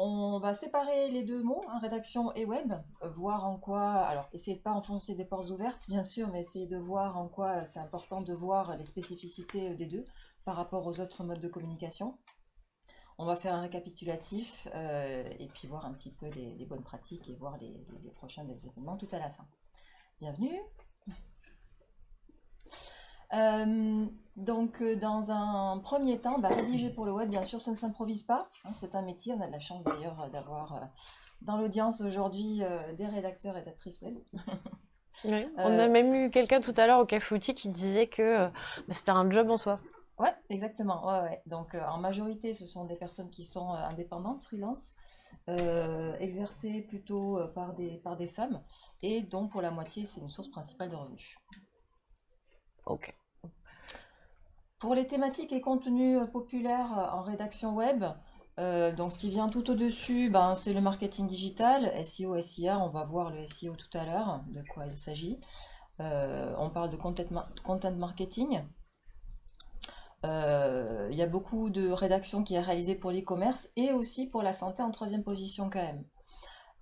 On va séparer les deux mots, hein, rédaction et web, euh, voir en quoi, alors essayez de pas enfoncer des portes ouvertes bien sûr, mais essayez de voir en quoi c'est important de voir les spécificités des deux par rapport aux autres modes de communication. On va faire un récapitulatif euh, et puis voir un petit peu les, bonnes pratiques et voir les, prochains événements tout à la fin. Bienvenue euh, donc, euh, dans un premier temps, bah, rédiger pour le web, bien sûr, ça ne s'improvise pas. Hein, c'est un métier. On a de la chance d'ailleurs d'avoir dans l'audience aujourd'hui des rédacteurs et rédactrices web. on a même eu quelqu'un tout à l'heure au Café Outil qui disait que bah, c'était un job en soi. Ouais, exactement. Ouais, Donc, euh, en majorité, ce sont des personnes qui sont euh, indépendantes, freelance, euh, exercées plutôt par, des, par des femmes, et dont pour la moitié, c'est une source principale de revenus. Pour les thématiques et contenus populaires en rédaction web, donc ce qui vient tout au-dessus, ben, c'est le marketing digital, SEO, SIA, on va voir le SEO tout à l'heure, de quoi il s'agit. on parle de content marketing, euh, il y a beaucoup de rédactions qui est réalisée pour l'e-commerce et aussi pour la santé en troisième position quand même.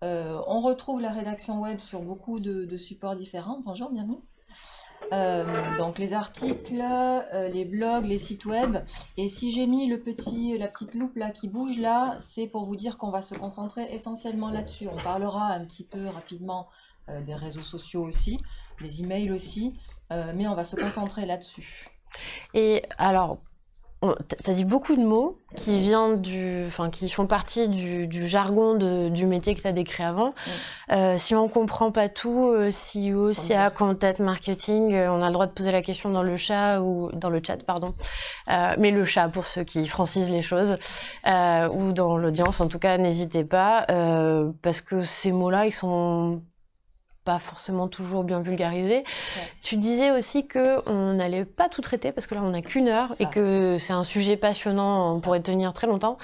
Euh, on retrouve la rédaction web sur beaucoup de, supports différents. Bonjour, bienvenue. Euh, donc les articles, les blogs, les sites web. Et si j'ai mis le petit, la petite loupe là qui bouge là, c'est pour vous dire qu'on va se concentrer essentiellement là-dessus. On parlera un petit peu rapidement des réseaux sociaux aussi, des emails aussi, mais on va se concentrer là-dessus. Et alors, tu as dit beaucoup de mots qui, viennent du, enfin, qui font partie du, jargon du métier que tu as décrit avant. Euh, si on ne comprend pas tout, euh, CEO, SIA, content marketing, euh, on a le droit de poser la question dans le chat ou dans le chat, pardon. mais le chat pour ceux qui francisent les choses ou dans l'audience, en tout cas, n'hésitez pas parce que ces mots-là, ils sont pas forcément toujours bien vulgarisé. Tu disais aussi qu'on n'allait pas tout traiter parce que là on n'a qu'une heure et que c'est un sujet passionnant, on pourrait tenir très longtemps.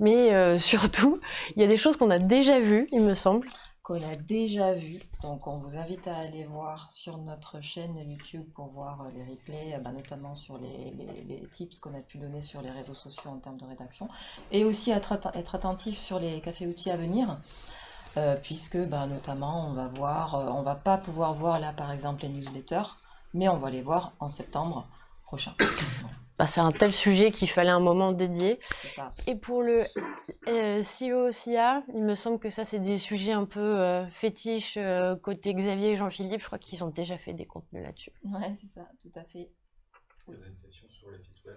Mais euh, surtout, il y a des choses qu'on a déjà vues, il me semble. Qu'on a déjà vues. Donc on vous invite à aller voir sur notre chaîne YouTube pour voir euh, les replays, euh, bah, notamment sur les, tips qu'on a pu donner sur les réseaux sociaux en termes de rédaction. Et aussi être, être attentif sur les cafés-outils à venir. Euh, puisque bah, notamment on va voir, euh, on va pas pouvoir voir là par exemple les newsletters, mais on va les voir en septembre prochain. Bah, c'est un tel sujet qu'il fallait un moment dédié. Et pour le euh, CEO SIA, il me semble que ça c'est des sujets un peu fétiches côté Xavier et Jean-Philippe, je crois qu'ils ont déjà fait des contenus là-dessus. Ouais, c'est ça, tout à fait. sur les sites web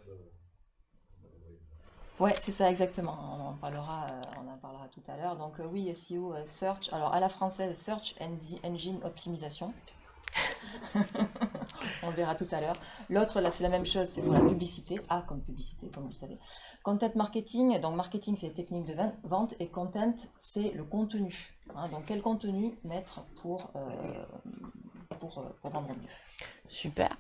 Ouais, c'est ça exactement. On en parlera, euh, on en parlera tout à l'heure. Donc euh, oui, SEO, euh, Search. Alors à la française, Search Engine Optimisation. on le verra tout à l'heure. L'autre, là, c'est la même chose, c'est pour la publicité. A comme publicité, comme vous le savez. Content marketing, donc marketing, c'est les techniques de vente, et content, c'est le contenu. Hein. donc quel contenu mettre pour, pour, pour, vendre mieux? Super.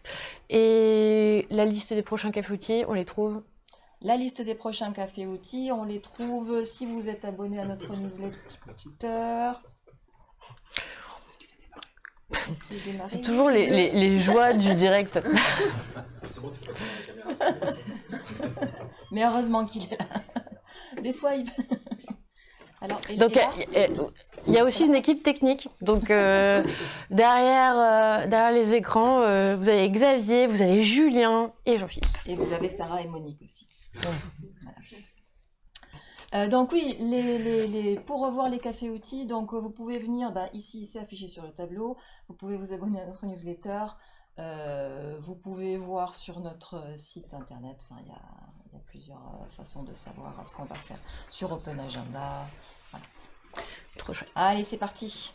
Et la liste des prochains cafés outils, on les trouve? La liste des prochains cafés outils, on les trouve si vous êtes abonné à notre newsletter. C'est toujours les, joies du direct. Mais heureusement qu'il est là. Des fois, il... Alors, donc, il y a aussi une équipe technique. Donc, euh, derrière, euh, derrière les écrans, euh, vous avez Xavier, vous avez Julien et Jean-Philippe. Et vous avez Sarah et Monique aussi. Euh, donc oui, les, pour revoir les cafés outils, donc vous pouvez venir bah, ici, c'est affiché sur le tableau. Vous pouvez vous abonner à notre newsletter. Euh, vous pouvez voir sur notre site internet. Enfin, il y a, plusieurs euh, façons de savoir ce qu'on va faire sur Open Agenda. Trop chouette. Allez, c'est parti.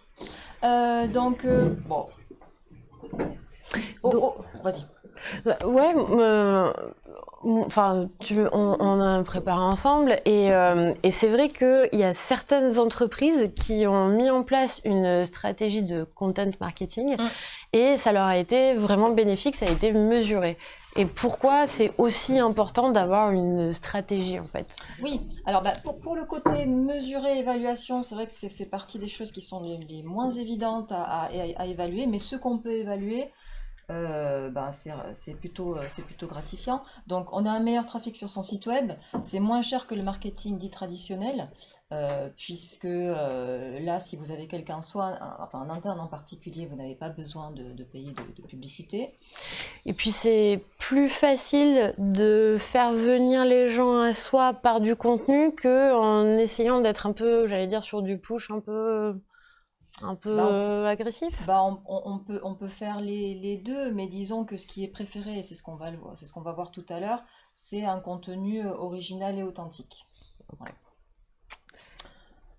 donc bon. Oh, oh, vas-y. Bah, ouais, Enfin, on, a préparé ensemble euh, et, c'est vrai qu'il y a certaines entreprises qui ont mis en place une stratégie de content marketing mm. et ça leur a été vraiment bénéfique, ça a été mesuré. Et pourquoi c'est aussi important d'avoir une stratégie en fait? Oui, alors bah, pour, le côté mesuré, évaluation, c'est vrai que c'est fait partie des choses qui sont les, moins évidentes à, évaluer, mais ce qu'on peut évaluer, ben c'est plutôt, euh, plutôt gratifiant. Donc on a un meilleur trafic sur son site web, c'est moins cher que le marketing dit traditionnel, puisque là, si vous avez quelqu'un, soit un, enfin, un interne en particulier, vous n'avez pas besoin de, payer de, de publicité. Et puis c'est plus facile de faire venir les gens à soi par du contenu que en essayant d'être un peu, j'allais dire, sur du push un peu, un peu Bah, on- agressif? Bah, on, on- on peut, on peut faire les, les deux, mais disons que ce qui est préféré, c'est ce qu'on va, le voir- c'est ce qu'on va voir tout à l'heure, c'est un contenu euh, original et authentique. Voilà.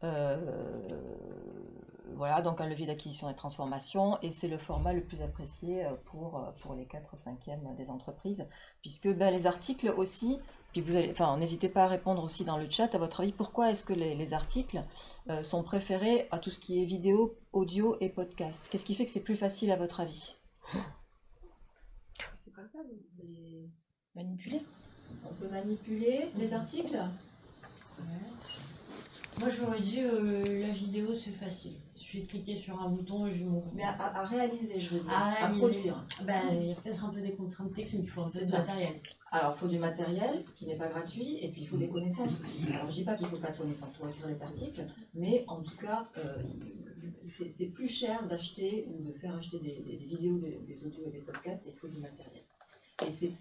Euh, voilà, donc un levier d'acquisition et de transformation, et c'est le format le plus apprécié euh, pour, pour les 4 cinquièmes des entreprises, puisque ben, les articles aussi, puis vous allez, enfin, n'hésitez pas à répondre aussi dans le chat, à votre avis, pourquoi est-ce que les, les articles euh, sont préférés à tout ce qui est vidéo, audio et podcast? Qu'est-ce qui fait que c'est plus facile à votre avis? C'est pas le cas de les manipuler. On peut manipuler les articles Moi j'aurais dit euh, la vidéo c'est facile. Il suffit de cliquer sur un bouton et je m'ouvre. Mais à, réaliser, je veux dire, À à, produire. Ben, il y a peut-être un peu des contraintes techniques, il faut un peu de ça. matériel. Alors, il faut du matériel qui n'est pas gratuit, et puis il faut des connaissances aussi. Alors, je dis pas qu'il faut pas de connaissances pour écrire des articles, mais en tout cas, euh, c'est plus cher d'acheter ou de faire acheter des, des- des vidéos, des, des audios et des podcasts, et il faut du matériel.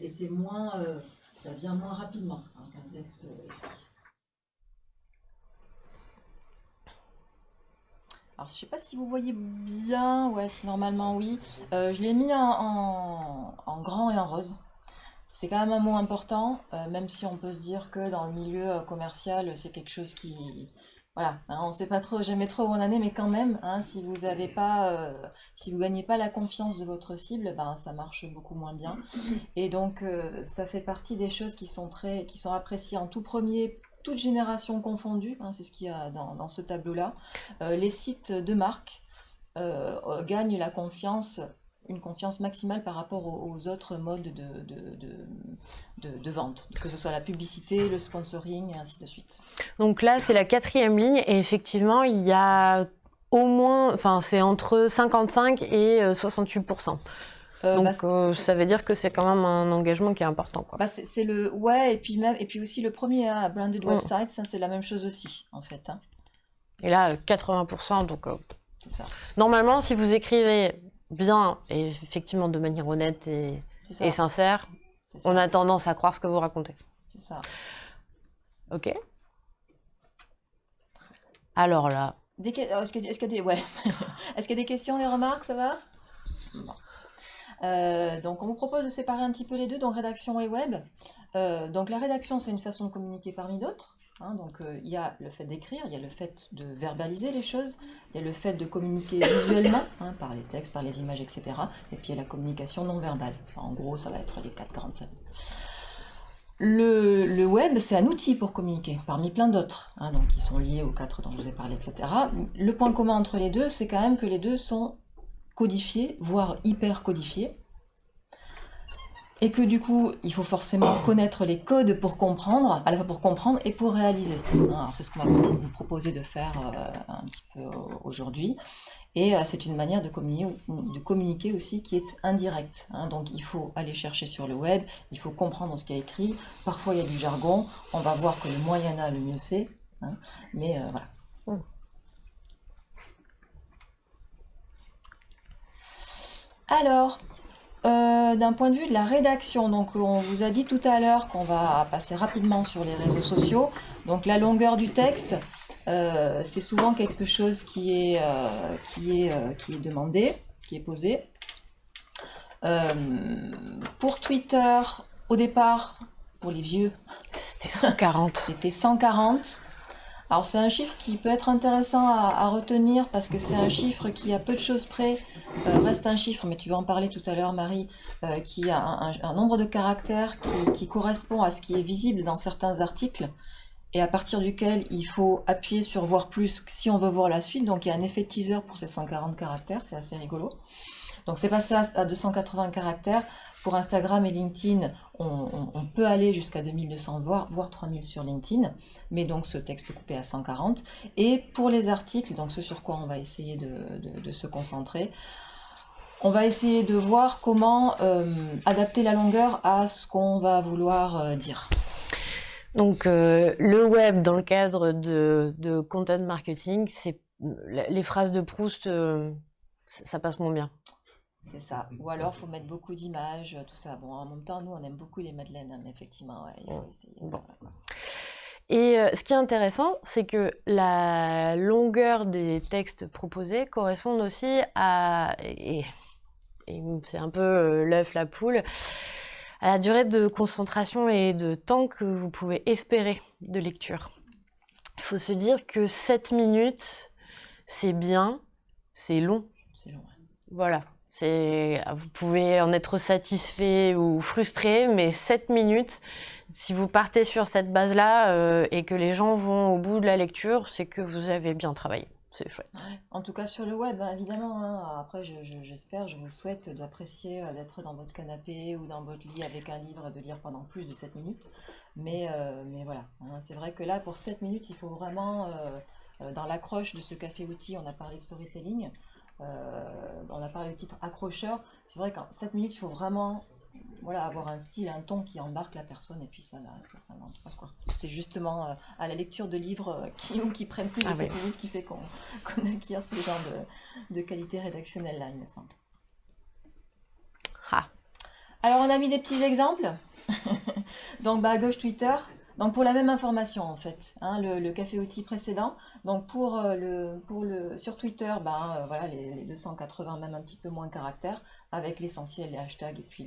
Et c'est moins, euh, ça vient moins rapidement hein, qu'un texte écrit. Alors, je sais pas si vous voyez bien, ouais, si normalement oui. Euh, je l'ai mis en, en- en grand et en rose. C'est quand même un mot important, euh, même si on peut se dire que dans le milieu euh, commercial, c'est quelque chose qui... Voilà, hein, on ne sait pas trop, jamais trop où on en est, mais quand même, hein, si vous avez pas, euh, si vous gagnez pas la confiance de votre cible, ben, ça marche beaucoup moins bien. Et donc, ça fait partie des choses qui sont très, qui sont appréciées en tout premier, toute génération confondue, hein, c'est ce qu'il y a dans, ce tableau-là. Euh, les sites de marque euh, euh, gagnent la confiance une confiance maximale par rapport aux, autres modes de, de, vente, que ce soit la publicité, le sponsoring et ainsi de suite. Donc là, c'est la quatrième ligne et effectivement, il y a au moins, enfin, c'est entre 55 et euh, 68%. Euh, Donc bah, euh, ça veut dire que c'est quand même un engagement qui est important, quoi. bah, c'est le ouais et puis même et puis aussi le premier hein, branded Mm. website, ça c'est la même chose aussi en fait. hein. Et là, euh, 80%, donc euh, ça. normalement, si vous écrivez bien et effectivement de manière honnête et, sincère, on a tendance à croire ce que vous racontez. c'est ça. Ok Alors là, euh, Est-ce que, est-ce que des ouais. Qu'il y a des questions, des remarques, ça va? Bon. Euh, donc on vous propose de séparer un petit peu les deux, donc rédaction et web. Euh, donc la rédaction, c'est une façon de communiquer parmi d'autres. hein. donc euh, il y a le fait d'écrire, il y a le fait de verbaliser les choses, il y a le fait de communiquer visuellement, hein, par les textes, par les images, etc. Et puis il y a la communication non verbale. En gros, ça va être les quatre grandes le web, c'est un outil pour communiquer, parmi plein d'autres, hein, donc qui sont liés aux quatre dont je vous ai parlé, etc. Le point commun entre les deux, c'est quand même que les deux sont codifiés, voire hyper codifiés, et que du coup, il faut forcément connaître les codes pour comprendre, à la fois pour comprendre et pour réaliser. Hein, Alors c'est ce qu'on va vous proposer de faire euh, un petit peu aujourd'hui. Et euh, c'est une manière de communiquer, de communiquer aussi qui est indirecte. hein. Donc il faut aller chercher sur le web, il faut comprendre ce qui est écrit. Parfois il y a du jargon. On va voir que le moins il y en a, le mieux c'est. hein. Mais euh, voilà. Alors, euh, d'un point de vue de la rédaction, donc on vous a dit tout à l'heure qu'on va passer rapidement sur les réseaux sociaux. Donc la longueur du texte, euh, c'est souvent quelque chose qui est, euh, qui est, qui est demandé, qui est posé. Pour Twitter, au départ, pour les vieux, c'était 140. c'était 140. Alors c'est un chiffre qui peut être intéressant à, retenir parce que c'est un chiffre qui, à peu de choses près, euh, reste un chiffre, mais tu vas en parler tout à l'heure Marie, euh, qui a un, nombre de caractères qui, correspond à ce qui est visible dans certains articles et à partir duquel il faut appuyer sur voir plus si on veut voir la suite. Donc il y a un effet teaser pour ces 140 caractères, c'est assez rigolo. Donc c'est passé à 280 caractères. Pour Instagram et LinkedIn, on, peut aller jusqu'à 2200, voire, voire 3000 sur LinkedIn, mais donc ce texte coupé à 140. Et pour les articles, donc ce sur quoi on va essayer de, se concentrer, on va essayer de voir comment adapter la longueur à ce qu'on va vouloir dire. Donc le web dans le cadre de, de content marketing, c'est les phrases de Proust, ça passe moins bien. C'est ça. Ou alors, il faut mettre beaucoup d'images, tout ça. Bon, en même temps, nous, on aime beaucoup les madeleines, hein, mais effectivement, il faut essayer. Et euh, ce qui est intéressant, c'est que la longueur des textes proposés correspond aussi à, et, c'est un peu euh, l'œuf, la poule, à la durée de concentration et de temps que vous pouvez espérer de lecture. Il faut se dire que 7 minutes, c'est bien, c'est long. C'est long, Voilà. Vous pouvez en être satisfait ou frustré, mais 7 minutes, si vous partez sur cette base-là euh, et que les gens vont au bout de la lecture, c'est que vous avez bien travaillé. C'est chouette. En tout cas sur le web, hein, évidemment. Hein. Après, j'espère, je, vous souhaite d'apprécier euh, d'être dans votre canapé ou dans votre lit avec un livre et de lire pendant plus de 7 minutes. Mais, euh, voilà, hein. c'est vrai que là, pour 7 minutes, il faut vraiment, dans l'accroche de ce café-outil, on a parlé storytelling, on a parlé de titre accrocheur. C'est vrai qu'en 7 minutes, il faut vraiment voilà, avoir un style, un ton qui embarque la personne, et puis ça, ça, ça. C'est justement euh, à la lecture de livres euh, qui, qui prennent plus de ah 7 minutes qui fait qu'on acquiert ce genre de, de qualité rédactionnelle là, il me semble. Ah. Alors on a mis des petits exemples. Donc bah, à gauche Twitter, donc pour la même information en fait, hein, le, café outil précédent. Donc pour euh, le, pour le sur Twitter, ben voilà les, 280 même un petit peu moins caractères avec l'essentiel, les hashtags et puis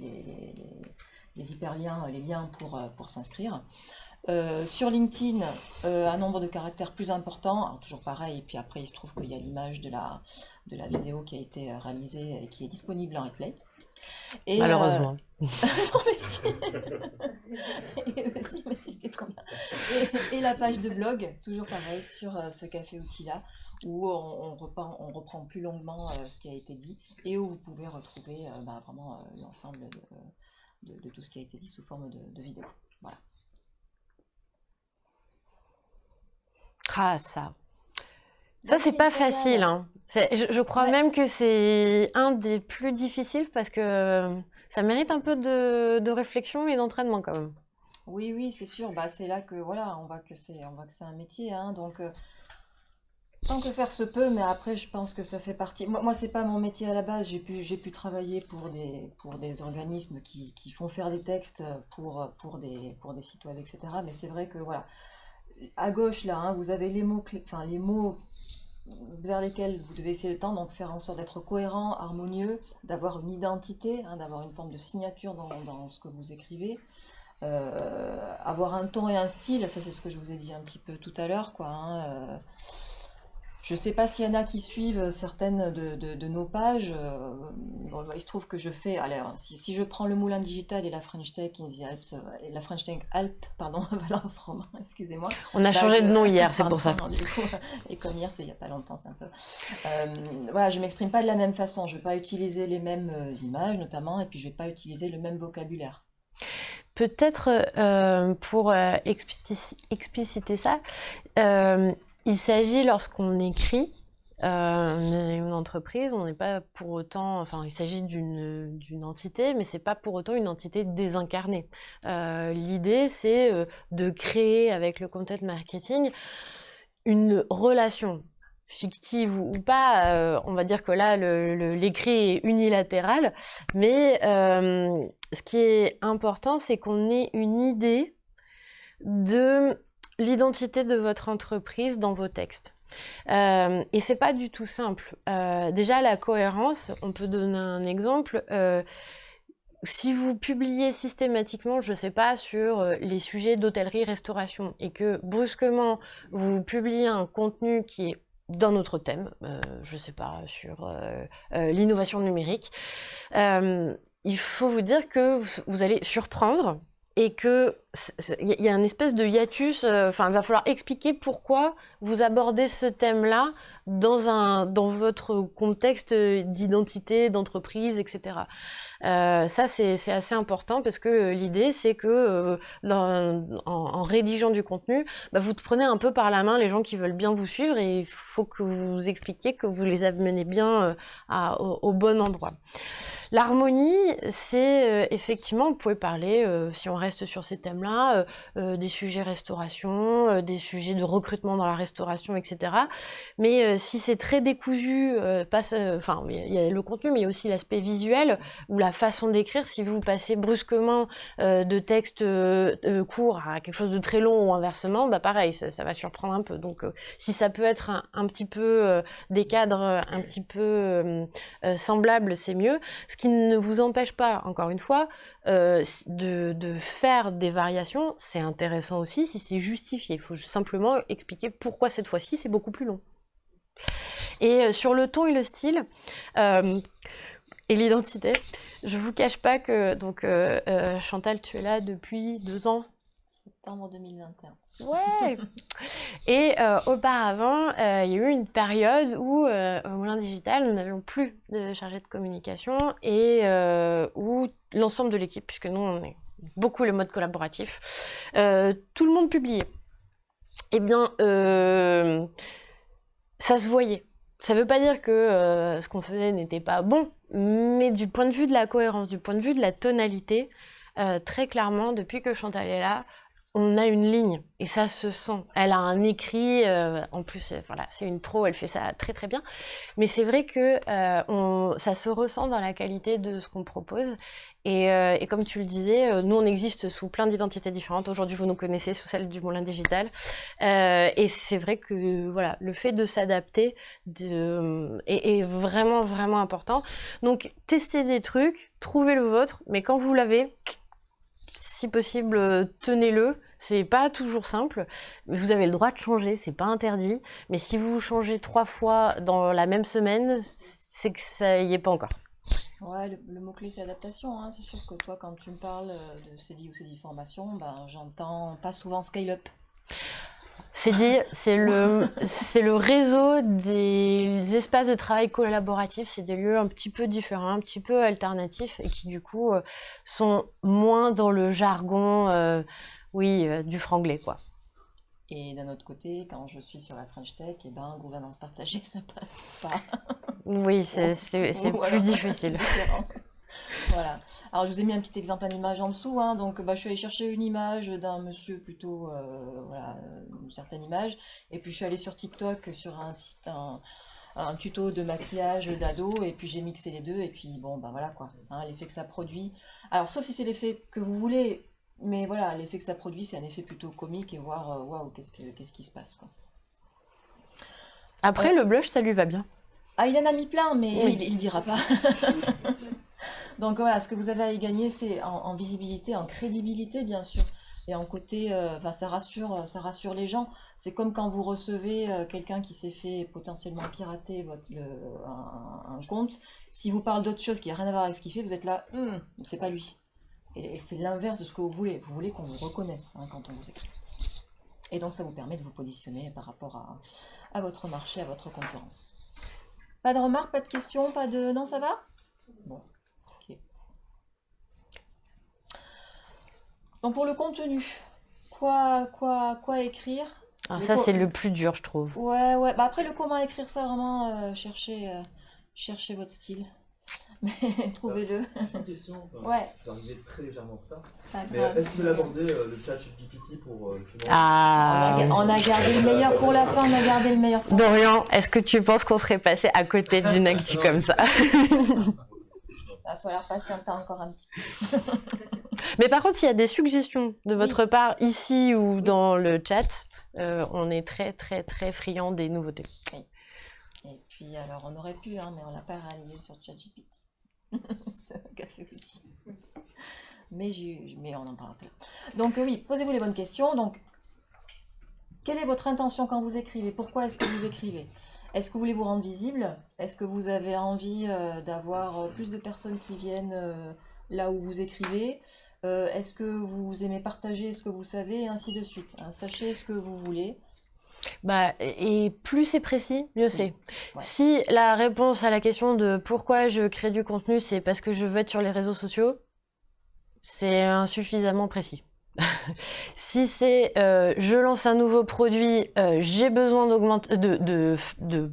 les, hyperliens, les liens pour, euh, pour s'inscrire. sur LinkedIn, un nombre de caractères plus important, toujours pareil, et puis après il se trouve qu'il y a l'image de la, de la vidéo qui a été réalisée et qui est disponible en replay. Et, Malheureusement. non, mais si. et, la page de blog, toujours pareil, sur euh, ce café outil-là, où on, reprend, on, reprend, plus longuement euh, ce qui a été dit et où vous pouvez retrouver euh, bah, vraiment l'ensemble de, tout ce qui a été dit sous forme de, vidéo. Voilà. Ah, ça. Ça, c'est pas facile. Hein. Je, crois même que c'est un des plus difficiles parce que ça mérite un peu de, réflexion et d'entraînement quand même. Oui, oui, c'est sûr. Bah, c'est là que voilà, on voit que c'est, on voit que c'est un métier, hein, donc euh, tant que faire se peut. Mais après, je pense que ça fait partie. Moi, moi c'est pas mon métier à la base. J'ai pu, j'ai pu travailler pour des, pour des organismes qui, qui font faire des textes pour, pour des, pour des sites web, etc. Mais c'est vrai que voilà, à gauche là, hein, vous avez les mots, enfin les mots vers lesquels vous devez essayer de tendre, donc faire en sorte d'être cohérent, harmonieux, d'avoir une identité, hein, d'avoir une forme de signature dans, ce que vous écrivez, euh, avoir un ton et un style, ça c'est ce que je vous ai dit un petit peu tout à l'heure, quoi. Hein, euh, je ne sais pas s'il y en a qui suivent certaines de, nos pages. Euh, il se trouve que je fais. Alors, si, je prends le Moulin Digital et la French Tech in the Alps, euh, et la French Tech Alpes, pardon, Valence Romain, excusez-moi. On a changé de nom hier, c'est pour ça. et comme hier, c'est il n'y a pas longtemps, c'est un peu. Euh, voilà, je m'exprime pas de la même façon. Je ne vais pas utiliser les mêmes images, notamment, et puis je ne vais pas utiliser le même vocabulaire. Peut-être pour expliciter ça, il s'agit lorsqu'on écrit euh, une entreprise, on n'est pas pour autant, enfin il s'agit d'une entité, mais c'est pas pour autant une entité désincarnée. Euh, l'idée c'est euh, de créer avec le content marketing une relation fictive ou, pas, on va dire que là l'écrit est unilatéral, mais ce qui est important c'est qu'on ait une idée de l'identité de votre entreprise dans vos textes. Euh, et c'est pas du tout simple. Euh, déjà, la cohérence, on peut donner un exemple. Euh, si vous publiez systématiquement, je ne sais pas, sur euh, les sujets d'hôtellerie-restauration et que brusquement vous publiez un contenu qui est d'un autre thème, je ne sais pas, sur l'innovation numérique, il faut vous dire que vous allez surprendre et que il y a une espèce de hiatus. euh, Enfin, il va falloir expliquer pourquoi vous abordez ce thème-là dans dans votre contexte d'identité, d'entreprise, etc. Euh, ça, c'est assez important parce que l'idée, c'est que euh, en, rédigeant du contenu, bah, vous prenez un peu par la main les gens qui veulent bien vous suivre et il faut que vous expliquiez que vous les amenez bien au, au bon endroit. L'harmonie, c'est effectivement, vous pouvez parler, si on reste sur ces thèmes-là, euh, euh, des sujets restauration, euh, des sujets de recrutement dans la restauration, etc. Mais si c'est très décousu, passe, il y a le contenu, mais il y a aussi l'aspect visuel ou la façon d'écrire. Si vous passez brusquement de texte court à quelque chose de très long ou inversement, bah pareil, ça, va surprendre un peu. Donc, si ça peut être un, petit peu des cadres un petit peu semblables, c'est mieux. Ce qui ne vous empêche pas, encore une fois, de, de faire des variations, c'est intéressant aussi si c'est justifié. Il faut simplement expliquer pourquoi cette fois-ci c'est beaucoup plus long. Et euh, sur le ton et le style, euh, et l'identité, je vous cache pas que donc euh, euh, Chantal, tu es là depuis deux ans. Septembre 2021. Ouais. Et euh, auparavant, il y a eu une période où au Moulin Digital, nous n'avions plus de chargé de communication et où l'ensemble de l'équipe, puisque nous on est beaucoup le mode collaboratif, euh, tout le monde publiait. Eh bien, euh, ça se voyait. Ça ne veut pas dire que euh, ce qu'on faisait n'était pas bon, mais du point de vue de la cohérence, du point de vue de la tonalité, très clairement, depuis que Chantal est là, on a une ligne et ça se sent. Elle a un écrit, en plus, c'est une pro, elle fait ça très très bien. Mais c'est vrai que ça se ressent dans la qualité de ce qu'on propose. Et, euh, et comme tu le disais, euh, nous on existe sous plein d'identités différentes. Aujourd'hui, vous nous connaissez sous celle du Moulin Digital. Euh, et c'est vrai que voilà, le fait de s'adapter est, vraiment vraiment important. Donc, testez des trucs, trouvez le vôtre, mais quand vous l'avez, si possible, tenez-le. C'est pas toujours simple, mais vous avez le droit de changer, c'est pas interdit. Mais si vous changez trois fois dans la même semaine, c'est que ça y est pas encore. Ouais, le, mot-clé c'est adaptation. hein. C'est sûr que toi, quand tu me parles euh, de CDI ou CDI formation, ben, j'entends pas souvent scale-up. Dit, c'est le, réseau des espaces de travail collaboratifs. C'est des lieux un petit peu différents, un petit peu alternatifs et qui du coup euh, sont moins dans le jargon, euh, oui, du franglais quoi. Et d'un autre côté, quand je suis sur la French Tech, et ben, gouvernance partagée, ça passe pas. Oui, c'est, Voilà, plus difficile. Voilà. Alors, je vous ai mis un petit exemple en image en dessous. hein. Donc, bah, je suis allée chercher une image d'un monsieur plutôt, euh, voilà, une certaine image. Et puis, je suis allée sur TikTok sur un site, un, un tuto de maquillage d'ado. Et puis, j'ai mixé les deux. Et puis, bon, bah voilà quoi. hein, l'effet que ça produit. Alors, sauf si c'est l'effet que vous voulez. Mais voilà, l'effet que ça produit, c'est un effet plutôt comique et voir, euh, waouh, qu'est-ce que, qu'est-ce qui se passe, quoi. Après, le blush, ça lui va bien. Ah, il en a mis plein, mais Oui. il, il dira pas. Donc voilà, ce que vous avez à y gagner, c'est en, en visibilité, en crédibilité, bien sûr, et en côté, euh, enfin, ça rassure, ça rassure les gens. C'est comme quand vous recevez euh, quelqu'un qui s'est fait potentiellement pirater votre, le- un, un compte. Si vous parle d'autre chose qui n'a rien à voir avec ce qu'il fait, vous êtes là, Hum, c'est pas lui. Et, c'est l'inverse de ce que vous voulez. Vous voulez qu'on vous reconnaisse hein, quand on vous écrit. Et donc ça vous permet de vous positionner par rapport à, à votre marché, à votre concurrence. Pas de remarques, pas de questions, pas de... Non, ça va? Bon, ok. Donc pour le contenu, quoi, quoi, quoi écrire? Alors Le ça, c'est le plus dur, je trouve. Ouais, ouais. Bah après le comment écrire ça, vraiment, euh, cherchez, euh, cherchez votre style. Mais trouvez-le. Une question, enfin, Ouais. c'est arrivé très légèrement en retard. Mais euh, est-ce que vous l'abordez euh, le chat GPT pour euh, justement- On a, Ah. on a gardé le meilleur pour la fin, on a gardé le meilleur pour Dorian, est-ce que tu penses qu'on serait passé à côté d'une actu comme ça Il va falloir patienter encore un petit peu. Mais par contre, s'il y a des suggestions de votre part ici ou dans le chat, euh, on est très très très friand des nouveautés. Et puis alors on aurait pu, hein, mais on l'a pas réalisé sur ChatGPT. C'est un café. Mais, on en parlera tout. Donc euh, oui, posez-vous les bonnes questions. Donc, quelle est votre intention quand vous écrivez? Pourquoi est-ce que vous écrivez? Est-ce que vous voulez vous rendre visible? Est-ce que vous avez envie euh, d'avoir euh, plus de personnes qui viennent là où vous écrivez? Est-ce que vous aimez partager ce que vous savez, et ainsi de suite. hein. Sachez ce que vous voulez. Bah, et plus c'est précis, mieux c'est. Ouais. Si la réponse à la question de pourquoi je crée du contenu, c'est parce que je veux être sur les réseaux sociaux, c'est insuffisamment précis. si c'est euh, je lance un nouveau produit, euh, j'ai besoin d'augmenter, de, de, de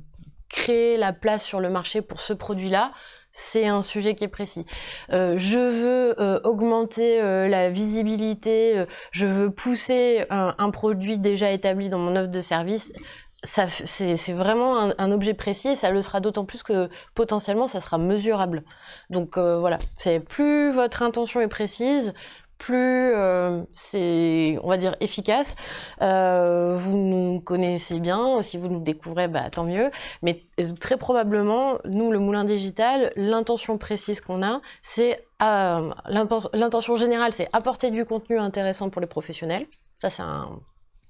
créer la place sur le marché pour ce produit-là, c'est un sujet qui est précis. Euh, je veux euh, augmenter euh, la visibilité, je veux pousser un, produit déjà établi dans mon offre de service. C'est vraiment un, objet précis et ça le sera d'autant plus que potentiellement ça sera mesurable. Donc voilà, c'est plus votre intention est précise, plus euh, c'est, on va dire, efficace. Euh, vous nous connaissez bien, si vous nous découvrez, bah, tant mieux. Mais euh, très probablement, nous, le Moulin Digital, l'intention précise qu'on a, c'est l'intention générale, c'est apporter du contenu intéressant pour les professionnels. Ça, c'est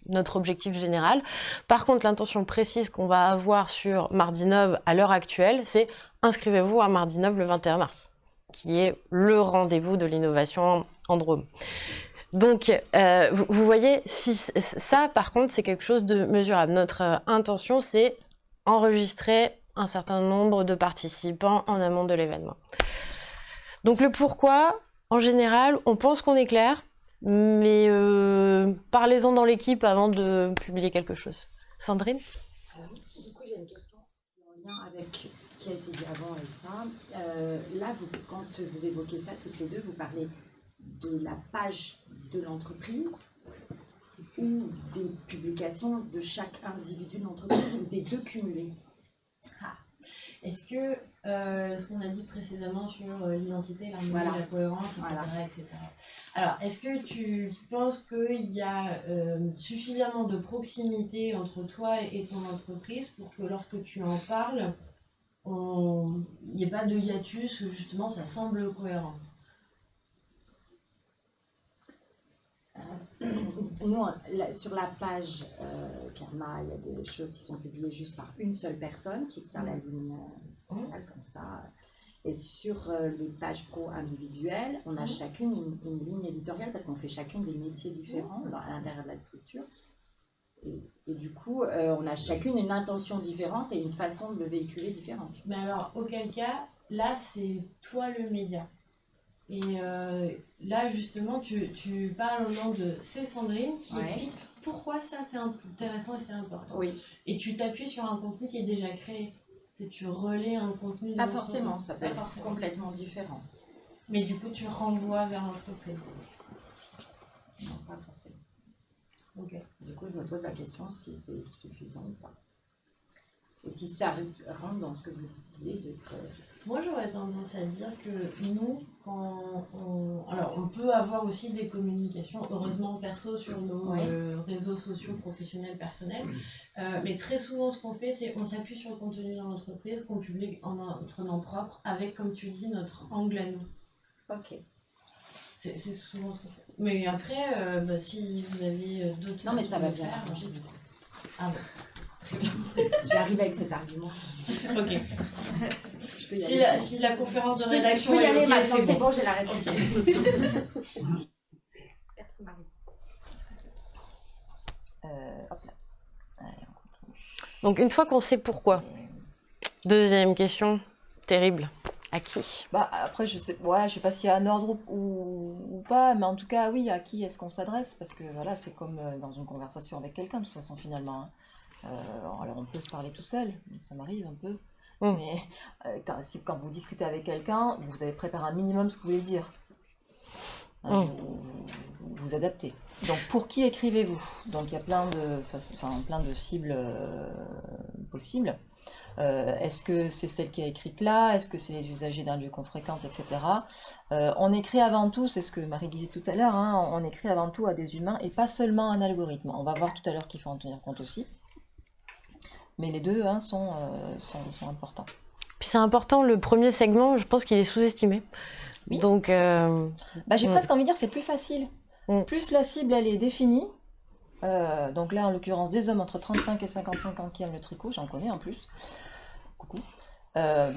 notre objectif général. Par contre, l'intention précise qu'on va avoir sur Mardi 9 à l'heure actuelle, c'est inscrivez-vous à Mardi 9 le 21 mars, qui est le rendez-vous de l'innovation en. Donc, euh, vous, voyez, ça, par contre, c'est quelque chose de mesurable. Notre euh, intention, c'est enregistrer un certain nombre de participants en amont de l'événement. Donc, le pourquoi, en général, on pense qu'on est clair, mais euh, parlez-en dans l'équipe avant de publier quelque chose. Sandrine? Du coup, j'ai une question en lien avec qui a été dit avant et ça. Euh, là, vous, quand vous évoquez ça toutes les deux, vous parlez de la page de l'entreprise ou des publications de chaque individu de l'entreprise ou des deux cumulés. Est-ce que euh, ce qu'on a dit précédemment sur euh, l'identité, l'harmonie, Voilà. la cohérence, etc., Voilà. etc. Alors, est-ce que tu penses qu'il y a euh, suffisamment de proximité entre toi et ton entreprise pour que lorsque tu en parles, il n'y ait pas de hiatus, ou justement ça semble cohérent. Nous, on- la- sur la page euh, Karma, il y a des choses qui sont publiées juste par une seule personne qui tient la ligne euh, comme ça. Et sur euh, les pages pro individuelles, on a chacune une, une ligne éditoriale parce qu'on fait chacune des métiers différents dans, à l'intérieur de la structure. Et, et du coup, euh, on a chacune une intention différente et une façon de le véhiculer différente. Mais alors, auquel cas, là, c'est toi le média. Et euh, là, justement, tu, tu parles au nom de C'est Sandrine qui Ouais. explique pourquoi ça c'est intéressant et c'est important. Oui, Et tu t'appuies sur un contenu qui est déjà créé. C'est tu relais un contenu de pas forcément, ça peut Pas être forcément. complètement différent. Mais du coup, tu renvoies vers l'entreprise. Non, pas forcément. Ok. Du coup, je me pose la question si c'est suffisant ou pas. Et si ça rentre dans ce que vous disiez d'être. euh, Moi, j'aurais tendance à dire que nous, quand on... Alors, on peut avoir aussi des communications, heureusement perso, sur nos Oui. euh, réseaux sociaux professionnels, personnels. Euh, mais très souvent, ce qu'on fait, c'est on s'appuie sur le contenu dans l'entreprise qu'on publie en notre nom propre, avec, comme tu dis, notre angle à nous. Ok. C'est c'est souvent ce qu'on fait. Mais après, euh, bah, si vous avez euh, d'autres Non, mais ça va bien faire, arranger du coup. Ah bon. Très bien. Je vais arriver avec cet argument. Ok. Je peux y Si aller. la, si la conférence de rédaction je peux y est aller ok, maintenant, c'est c'est bon. bon, j'ai la réponse. Merci Marie. Euh, hop là. Allez, on continue. Donc, une fois qu'on sait pourquoi, deuxième question, terrible. À qui? Bah, après, je sais, ouais, je sais pas s'il y a un ordre ou, pas, mais en tout cas, oui, à qui est-ce qu'on s'adresse? Parce que voilà, c'est comme euh, dans une conversation avec quelqu'un, de toute façon, finalement. hein. Euh, alors, on peut se parler tout seul, ça m'arrive un peu. Mm. Mais euh, quand, si, quand vous discutez avec quelqu'un, vous avez préparé un minimum ce que vous voulez dire. Hein, Mm. vous, vous- vous adaptez. Donc, pour qui écrivez-vous? Donc, il y a plein de, façons- enfin, plein de cibles euh, possibles. Euh, est-ce que c'est celle qui a écrite là? Est-ce que c'est les usagers d'un lieu qu'on fréquente, etc. Euh, on écrit avant tout, c'est ce que Marie disait tout à l'heure, hein, on écrit avant tout à des humains et pas seulement un algorithme. On va voir tout à l'heure qu'il faut en tenir compte aussi. Mais les deux hein, sont, euh, sont, sont importants. Puis c'est important, le premier segment, je pense qu'il est sous-estimé. Oui. Donc, Bah, j'ai presque envie de dire c'est plus facile. Mm. Plus la cible elle est définie, euh, donc là en l'occurrence des hommes entre 35 et 55 ans qui aiment le tricot, j'en connais en plus. Coucou. Euh,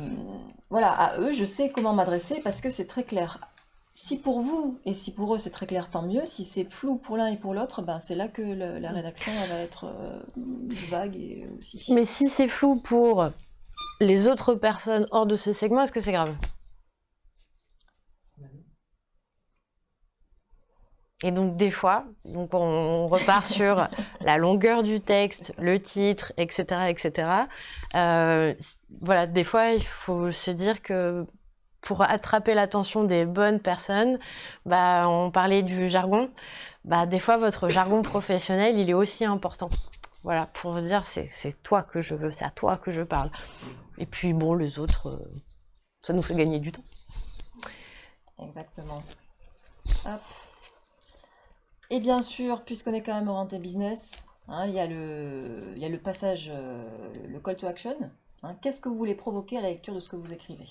voilà, à eux je sais comment m'adresser parce que c'est très clair. Si pour vous et si pour eux c'est très clair, tant mieux. Si c'est flou pour l'un et pour l'autre, ben c'est là que la rédaction va être euh, vague et aussi. Mais si c'est flou pour les autres personnes hors de ce segment, est-ce que c'est grave? Et donc des fois, donc on repart sur la longueur du texte, le titre, etc., etc. Euh, voilà, des fois il faut se dire que pour attraper l'attention des bonnes personnes, bah on parlait du jargon, bah des fois votre jargon professionnel il est aussi important. Voilà, pour vous dire c'est c'est toi que je veux, c'est à toi que je parle. Et puis bon les autres, euh, ça nous fait gagner du temps. Exactement. Hop. Et bien sûr, puisqu'on est quand même orienté business, hein, il y a le, passage, euh, le call to action. hein. Qu'est-ce que vous voulez provoquer à la lecture de ce que vous écrivez?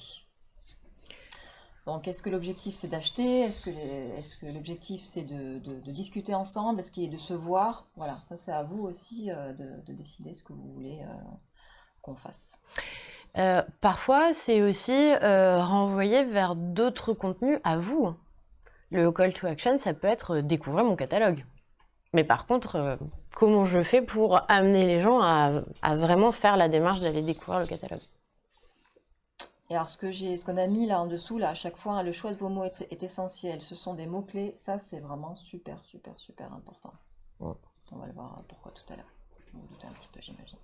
Donc, est-ce que l'objectif c'est d'acheter? Est-ce que, l'objectif c'est de, discuter ensemble? Est-ce qu'il est de se voir? Voilà, ça c'est à vous aussi euh, de, de décider ce que vous voulez euh, qu'on fasse. Parfois, c'est aussi renvoyer vers d'autres contenus à vous. Le call to action, ça peut être euh, découvrir mon catalogue. Mais par contre, euh, comment je fais pour amener les gens à, à vraiment faire la démarche d'aller découvrir le catalogue? Et alors, ce que j'ai, ce qu'on a mis là en dessous, là, à chaque fois, hein, le choix de vos mots est, est essentiel. Ce sont des mots-clés. Ça, c'est vraiment super, super, super important. Ouais. On va le voir euh, pourquoi tout à l'heure. Vous vous doutez un petit peu, j'imagine.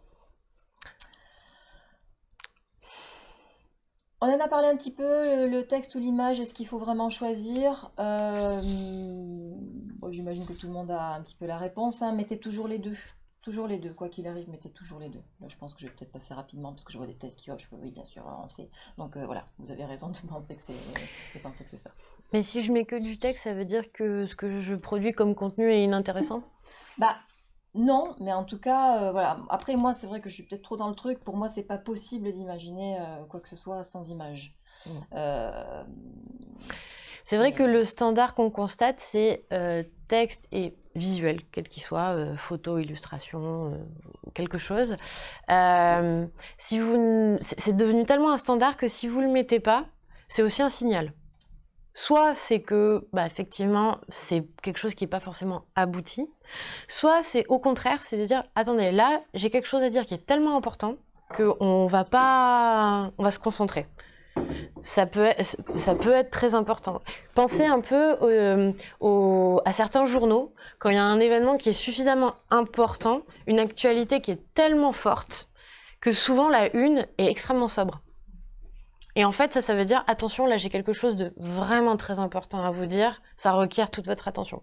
On en a parlé un petit peu, le, le texte ou l'image, est-ce qu'il faut vraiment choisir? Euh, bon, J'imagine que tout le monde a un petit peu la réponse. hein. Mettez toujours les deux. Toujours les deux, quoi qu'il arrive, mettez toujours les deux. Là, je pense que je vais peut-être passer rapidement parce que je vois des têtes qui hochent. Oui, bien sûr, on sait. Donc euh, voilà, vous avez raison de penser que c'est de penser que c'est ça. Mais si je mets que du texte, ça veut dire que ce que je produis comme contenu est inintéressant? Bah non, mais en tout cas, euh, voilà. Après, moi, c'est vrai que je suis peut-être trop dans le truc. Pour moi, c'est pas possible d'imaginer euh, quoi que ce soit sans image. Mm. Euh, C'est vrai que le standard qu'on constate, c'est texte et visuel, quel qu'il soit, photo, illustration, quelque chose. Si vous, c'est devenu tellement un standard que si vous le mettez pas, c'est aussi un signal. Soit c'est que, bah, effectivement, c'est quelque chose qui n'est pas forcément abouti. Soit c'est au contraire, c'est de dire, attendez, là, j'ai quelque chose à dire qui est tellement important qu'on va pas, on va se concentrer. Ça peut, être, très important. Pensez un peu euh, à certains journaux, quand il y a un événement qui est suffisamment important, une actualité qui est tellement forte, que souvent la une est extrêmement sobre. Et en fait, ça, ça veut dire, attention, là j'ai quelque chose de vraiment très important à vous dire, ça requiert toute votre attention.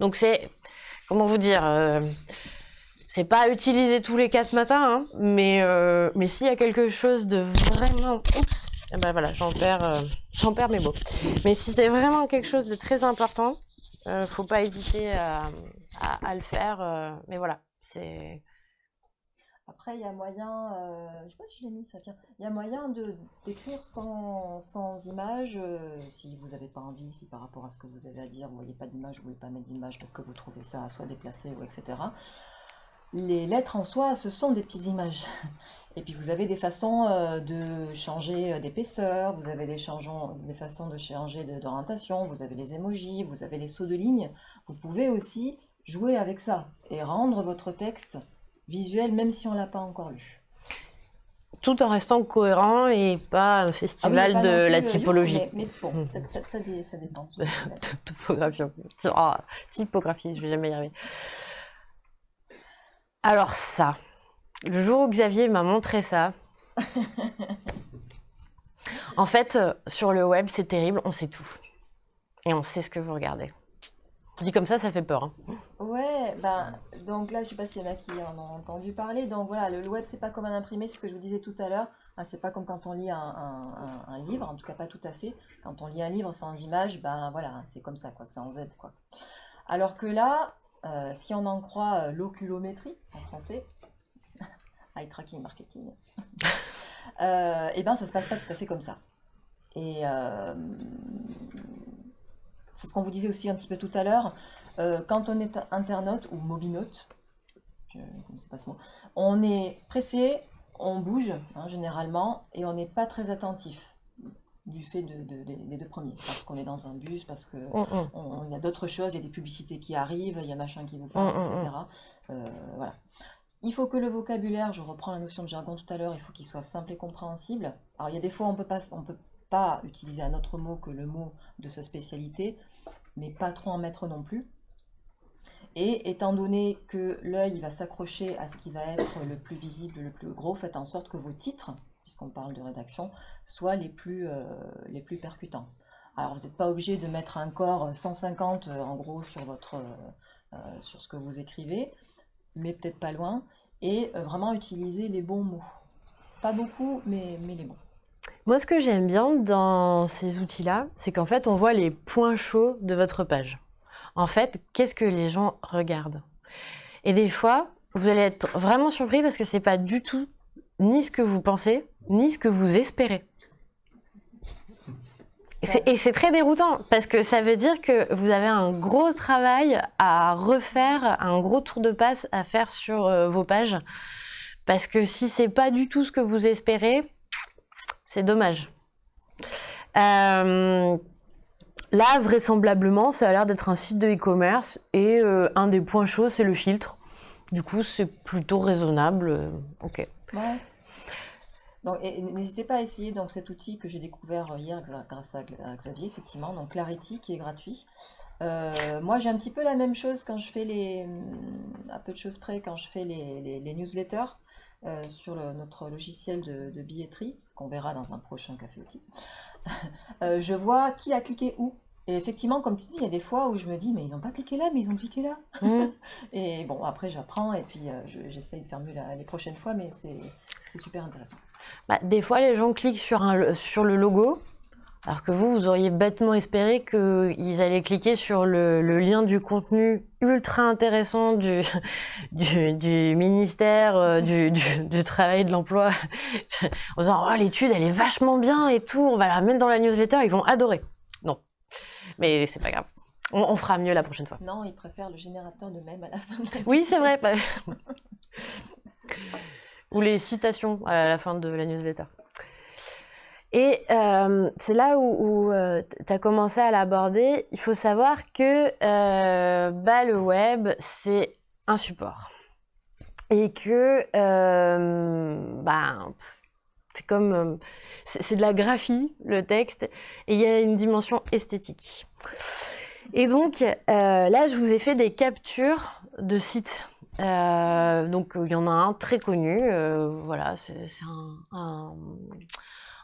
Donc c'est, comment vous dire, euh, c'est pas à utiliser tous les quatre matins, hein, mais, euh, mais s'il y a quelque chose de vraiment... Oups eh ben voilà, j'en perds, euh, j'en perds mes mots. Mais si c'est vraiment quelque chose de très important, euh, faut pas hésiter à, à- à le faire. euh, mais voilà, c'est... Après, il y a moyen, euh, je sais pas si je l'ai mis ça, tiens, il y a moyen d'écrire sans, sans image, euh, si vous n'avez pas envie, si par rapport à ce que vous avez à dire, vous voyez pas d'image, vous voulez pas mettre d'image parce que vous trouvez ça soit déplacé ou etc. Les lettres en soi, ce sont des petites images. Et puis vous avez des façons euh, de changer euh, d'épaisseur, vous avez des, changeants- des façons de changer d'orientation, vous avez les emojis, vous avez les sauts de ligne. Vous pouvez aussi jouer avec ça et rendre votre texte visuel même si on l'a pas encore lu. Tout en restant cohérent et pas un Ah oui, festival pas non de la euh, typologie. Mais, mais bon, ça, ça- ça dé- ça dépend. Topographie. Ah, typographie, je vais jamais y arriver. Alors ça, le jour où Xavier m'a montré ça, en fait, euh, sur le web, c'est terrible, on sait tout. Et on sait ce que vous regardez. Dit comme ça, ça fait peur. hein. Ouais, ben, donc là, je sais pas s'il y en a qui en ont entendu parler. Donc voilà, le web, c'est pas comme un imprimé, c'est ce que je vous disais tout à l'heure. Hein, c'est pas comme quand on lit un, livre, en tout cas pas tout à fait. Quand on lit un livre sans image, ben voilà, c'est comme ça, quoi, en Z, quoi. Alors que là, euh, si on en croit euh, l'oculométrie, en français, eye tracking marketing, euh, et ben ça se passe pas tout à fait comme ça. Et euh, c'est ce qu'on vous disait aussi un petit peu tout à l'heure. Euh, quand on est internaute ou mobinote, je ne connaissais pas ce mot, on est pressé, on bouge hein, généralement et on n'est pas très attentif. du fait de, de- des- des deux premiers. Parce qu'on est dans un bus, parce que Mm, mm. on- y a d'autres choses, il y a des publicités qui arrivent, il y a machin qui vous Mm, parle, mm, etc. Euh, voilà. Il faut que le vocabulaire, je reprends la notion de jargon tout à l'heure, il faut qu'il soit simple et compréhensible. Alors il y a des fois on peut pas, on peut pas utiliser un autre mot que le mot de sa spécialité, mais pas trop en mettre non plus. Et étant donné que l'œil va s'accrocher à ce qui va être le plus visible, le plus gros, faites en sorte que vos titres, puisqu'on parle de rédaction, soient les plus, euh, les plus percutants. Alors vous n'êtes pas obligé de mettre un corps 150 euh, en gros sur, votre, euh, sur ce que vous écrivez, mais peut-être pas loin, et vraiment utiliser les bons mots. Pas beaucoup, mais, mais les bons. Moi, ce que j'aime bien dans ces outils-là, c'est qu'en fait, on voit les points chauds de votre page. En fait, qu'est-ce que les gens regardent? Et des fois, vous allez être vraiment surpris parce que c'est pas du tout ni ce que vous pensez, ni ce que vous espérez. Et c'est- Et c'est très déroutant parce que ça veut dire que vous avez un gros travail à refaire, un gros tour de passe à faire sur euh, vos pages. Parce que si c'est pas du tout ce que vous espérez, c'est dommage. Euh, là, vraisemblablement, ça a l'air d'être un site de e-commerce et euh, un des points chauds, c'est le filtre. Du coup, c'est plutôt raisonnable. euh, ok. Donc, n'hésitez pas à essayer donc, cet outil que j'ai découvert hier grâce à, Xavier, effectivement, donc Clarity qui est gratuit. Moi, j'ai un petit peu la même chose quand je fais les, peu de choses près, quand je fais les, newsletters sur notre logiciel de billetterie, qu'on verra dans un prochain café outil. Euh, je vois qui a cliqué où. Et effectivement, comme tu dis, il y a des fois où je me dis, mais ils n'ont pas cliqué là, mais ils ont cliqué là. Mm. Et bon, après, j'apprends et puis euh, je- j'essaye de faire mieux la- les prochaines fois, mais c'est c'est super intéressant. Bah, des fois, les gens cliquent sur, un, sur le logo, alors que vous, vous auriez bêtement espéré qu'ils allaient cliquer sur le, le lien du contenu ultra intéressant du, du, du ministère euh, du, Travail et de l'Emploi, en disant oh, l'étude, elle est vachement bien et tout, on va la mettre dans la newsletter, ils vont adorer. Non, mais c'est pas grave. On, on fera mieux la prochaine fois. Non, ils préfèrent le générateur de mèmes à la fin. de la- Oui, c'est vrai. Ou les citations à la fin de la newsletter. Et euh, c'est là où, tu as commencé à l'aborder. Il faut savoir que euh, bah, le web, c'est un support. Et que euh, bah, c'est comme. euh, c'est de la graphie, le texte, et il y a une dimension esthétique. Et donc, euh, là, je vous ai fait des captures de sites. Euh, donc, il y en a un très connu. euh, voilà, c'est un-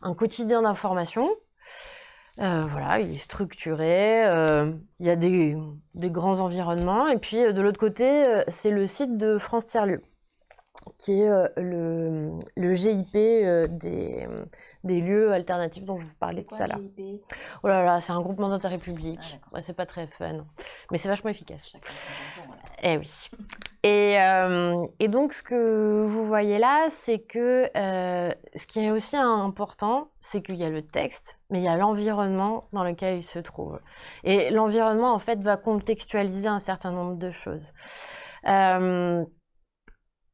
un quotidien d'information. Euh, voilà, il est structuré. euh, il y a des, grands environnements. Et puis, euh, de l'autre côté, c'est le site de France Tiers-Lieu, qui est euh, le, le GIP euh, des, des lieux alternatifs dont je vous parlais tout à l'heure. Oh là là, c'est un groupement d'intérêt public. Ah. Ouais, c'est pas très fun, mais c'est vachement efficace. Eh oui. Et, euh, et donc, ce que vous voyez là, c'est que euh, ce qui est aussi important, c'est qu'il y a le texte, mais il y a l'environnement dans lequel il se trouve. Et l'environnement, en fait, va contextualiser un certain nombre de choses. Euh,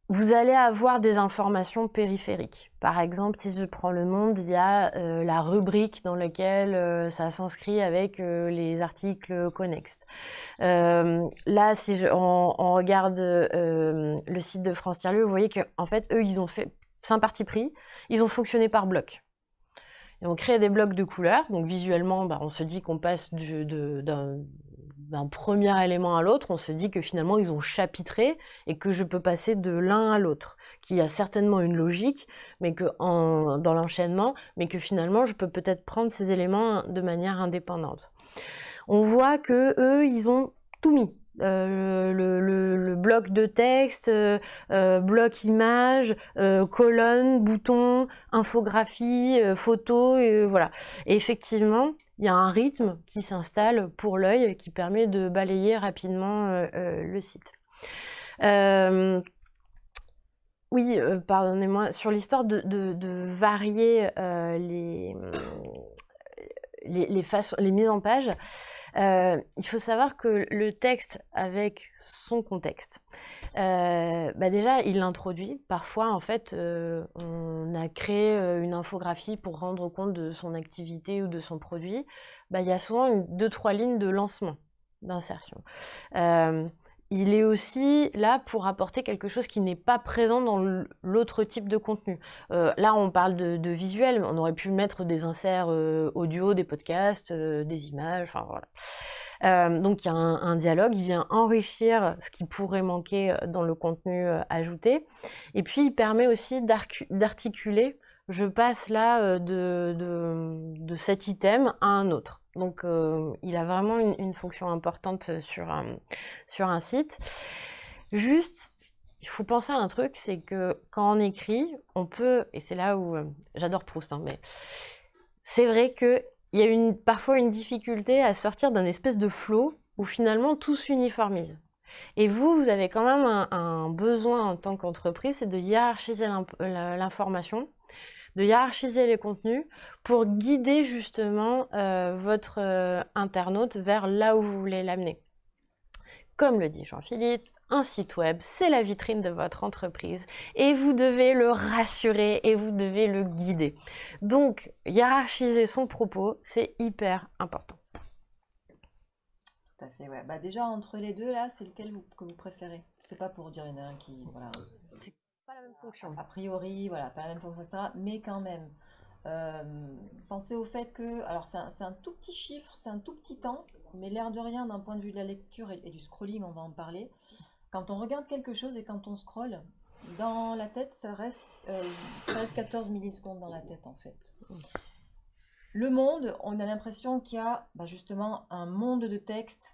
vous allez avoir des informations périphériques. Par exemple, si je prends le monde, il y a euh, la rubrique dans laquelle euh, ça s'inscrit avec euh, les articles connexes. Là, si je- on, regarde le site de France Tiers-Lieu, vous voyez qu'en fait, eux, ils ont fait, c'est un parti pris, ils ont fonctionné par blocs. Ils ont créé des blocs de couleurs, donc visuellement, bah, on se dit qu'on passe du- de- d'un premier élément à l'autre, on se dit que finalement ils ont chapitré et que je peux passer de l'un à l'autre, qu'il y a certainement une logique, mais que dans l'enchaînement, mais que finalement je peux peut-être prendre ces éléments de manière indépendante. On voit que eux, ils ont tout mis. Euh, le, bloc de texte, euh, euh, bloc image, colonne, bouton, infographie, photo, et voilà. Effectivement, il y a un rythme qui s'installe pour l'œil qui permet de balayer rapidement euh, euh, le site. Euh, oui, pardonnez-moi, sur l'histoire de, varier les, les, façons, les mises en page, euh, il faut savoir que le texte avec son contexte, euh, bah déjà, il l'introduit. Parfois, en fait, euh, on a créé une infographie pour rendre compte de son activité ou de son produit. Bah, il y a souvent une, deux, trois lignes de lancement, d'insertion. Il est aussi là pour apporter quelque chose qui n'est pas présent dans l'autre type de contenu. là, on parle de, visuel. On aurait pu mettre des inserts audio, des podcasts, des images, enfin voilà. Euh, donc il y a un, dialogue, il vient enrichir ce qui pourrait manquer euh, dans le contenu euh, ajouté. Et puis il permet aussi d'articuler, je passe là de, de, cet item à un autre. Donc il a vraiment une, fonction importante sur un, sur un site. Juste, il faut penser à un truc, c'est que quand on écrit, on peut, et c'est là où j'adore Proust, hein, mais c'est vrai que il y a une, parfois une difficulté à sortir d'un espèce de flot où finalement tout s'uniformise. Et vous, vous avez quand même un, besoin en tant qu'entreprise, c'est de hiérarchiser l'information, de hiérarchiser les contenus pour guider justement euh, votre euh, internaute vers là où vous voulez l'amener. Comme le dit Jean-Philippe, un site web, c'est la vitrine de votre entreprise et vous devez le rassurer et vous devez le guider. Donc, hiérarchiser son propos, c'est hyper important. Tout à fait, ouais. Bah déjà, entre les deux, là, c'est lequel que vous préférez? C'est pas pour dire il y en a un qui... Voilà. Pas la même fonction. A priori, voilà, pas la même fonction, etc. Mais quand même, euh, pensez au fait que, alors c'est un, tout petit chiffre, c'est un tout petit temps, mais l'air de rien d'un point de vue de la lecture et, du scrolling, on va en parler. Quand on regarde quelque chose et quand on scrolle, dans la tête, ça reste 13-14 euh, millisecondes dans la tête en fait. Le monde, on a l'impression qu'il y a bah, justement un monde de texte,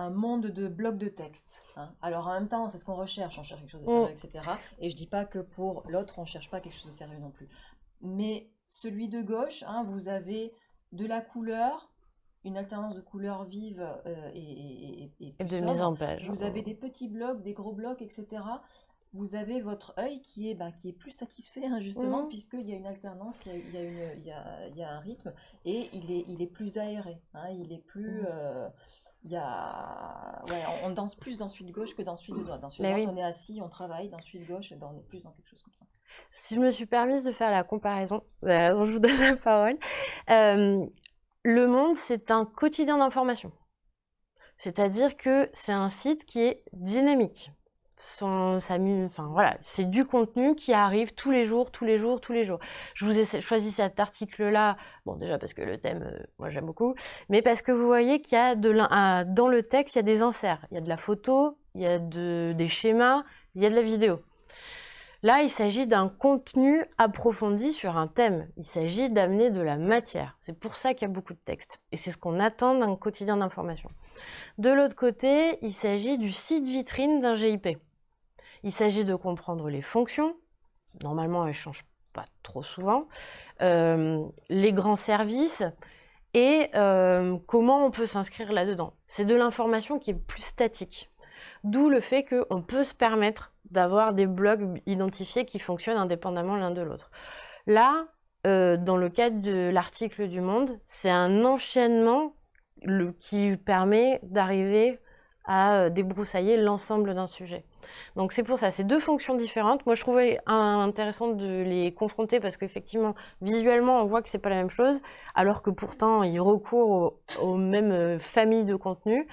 un monde de blocs de texte. Hein. Alors en même temps, c'est ce qu'on recherche, on cherche quelque chose de sérieux, mm. etc. Et je dis pas que pour l'autre, on cherche pas quelque chose de sérieux non plus. Mais celui de gauche, hein, vous avez de la couleur, une alternance de couleurs vives euh, et, et, de mise en page. Vous avez des petits blocs, des gros blocs, etc. Vous avez votre œil qui est, bah, qui est plus satisfait, hein, justement, mhm. puisqu'il y a une alternance, il y a, une, il y a, il y a un rythme, et il est, il est plus aéré. Il est plus. Mhm. Euh, il y a... ouais, on, danse plus dans de gauche que dans celui de droite. Dans de droite, on est assis, on travaille. Dans de gauche, ben, on est plus dans quelque chose comme ça. Si je me suis permise de faire la comparaison, euh, je vous donne la parole. Euh, le Monde, c'est un quotidien d'information. C'est-à-dire que c'est un site qui est dynamique. C'est du contenu qui arrive tous les jours, tous les jours, tous les jours. Je vous ai choisi cet article-là, bon déjà parce que le thème, euh, moi j'aime beaucoup, mais parce que vous voyez qu'il y a dans le texte, il y a des inserts, il y a de la photo, il y a de, des schémas, il y a de la vidéo. Là, il s'agit d'un contenu approfondi sur un thème. Il s'agit d'amener de la matière. C'est pour ça qu'il y a beaucoup de textes. Et c'est ce qu'on attend d'un quotidien d'information. De l'autre côté, il s'agit du site vitrine d'un GIP. Il s'agit de comprendre les fonctions. Normalement, elles ne changent pas trop souvent. Euh, les grands services et euh, comment on peut s'inscrire là-dedans. C'est de l'information qui est plus statique. D'où le fait qu'on peut se permettre d'avoir des blogs identifiés qui fonctionnent indépendamment l'un de l'autre. Là, euh, dans le cadre de l'article du Monde, c'est un enchaînement qui permet d'arriver à débroussailler l'ensemble d'un sujet. Donc c'est pour ça, c'est deux fonctions différentes. Moi je trouvais intéressant de les confronter parce qu'effectivement, visuellement, on voit que c'est pas la même chose, alors que pourtant ils recourent aux, mêmes euh, familles de contenus.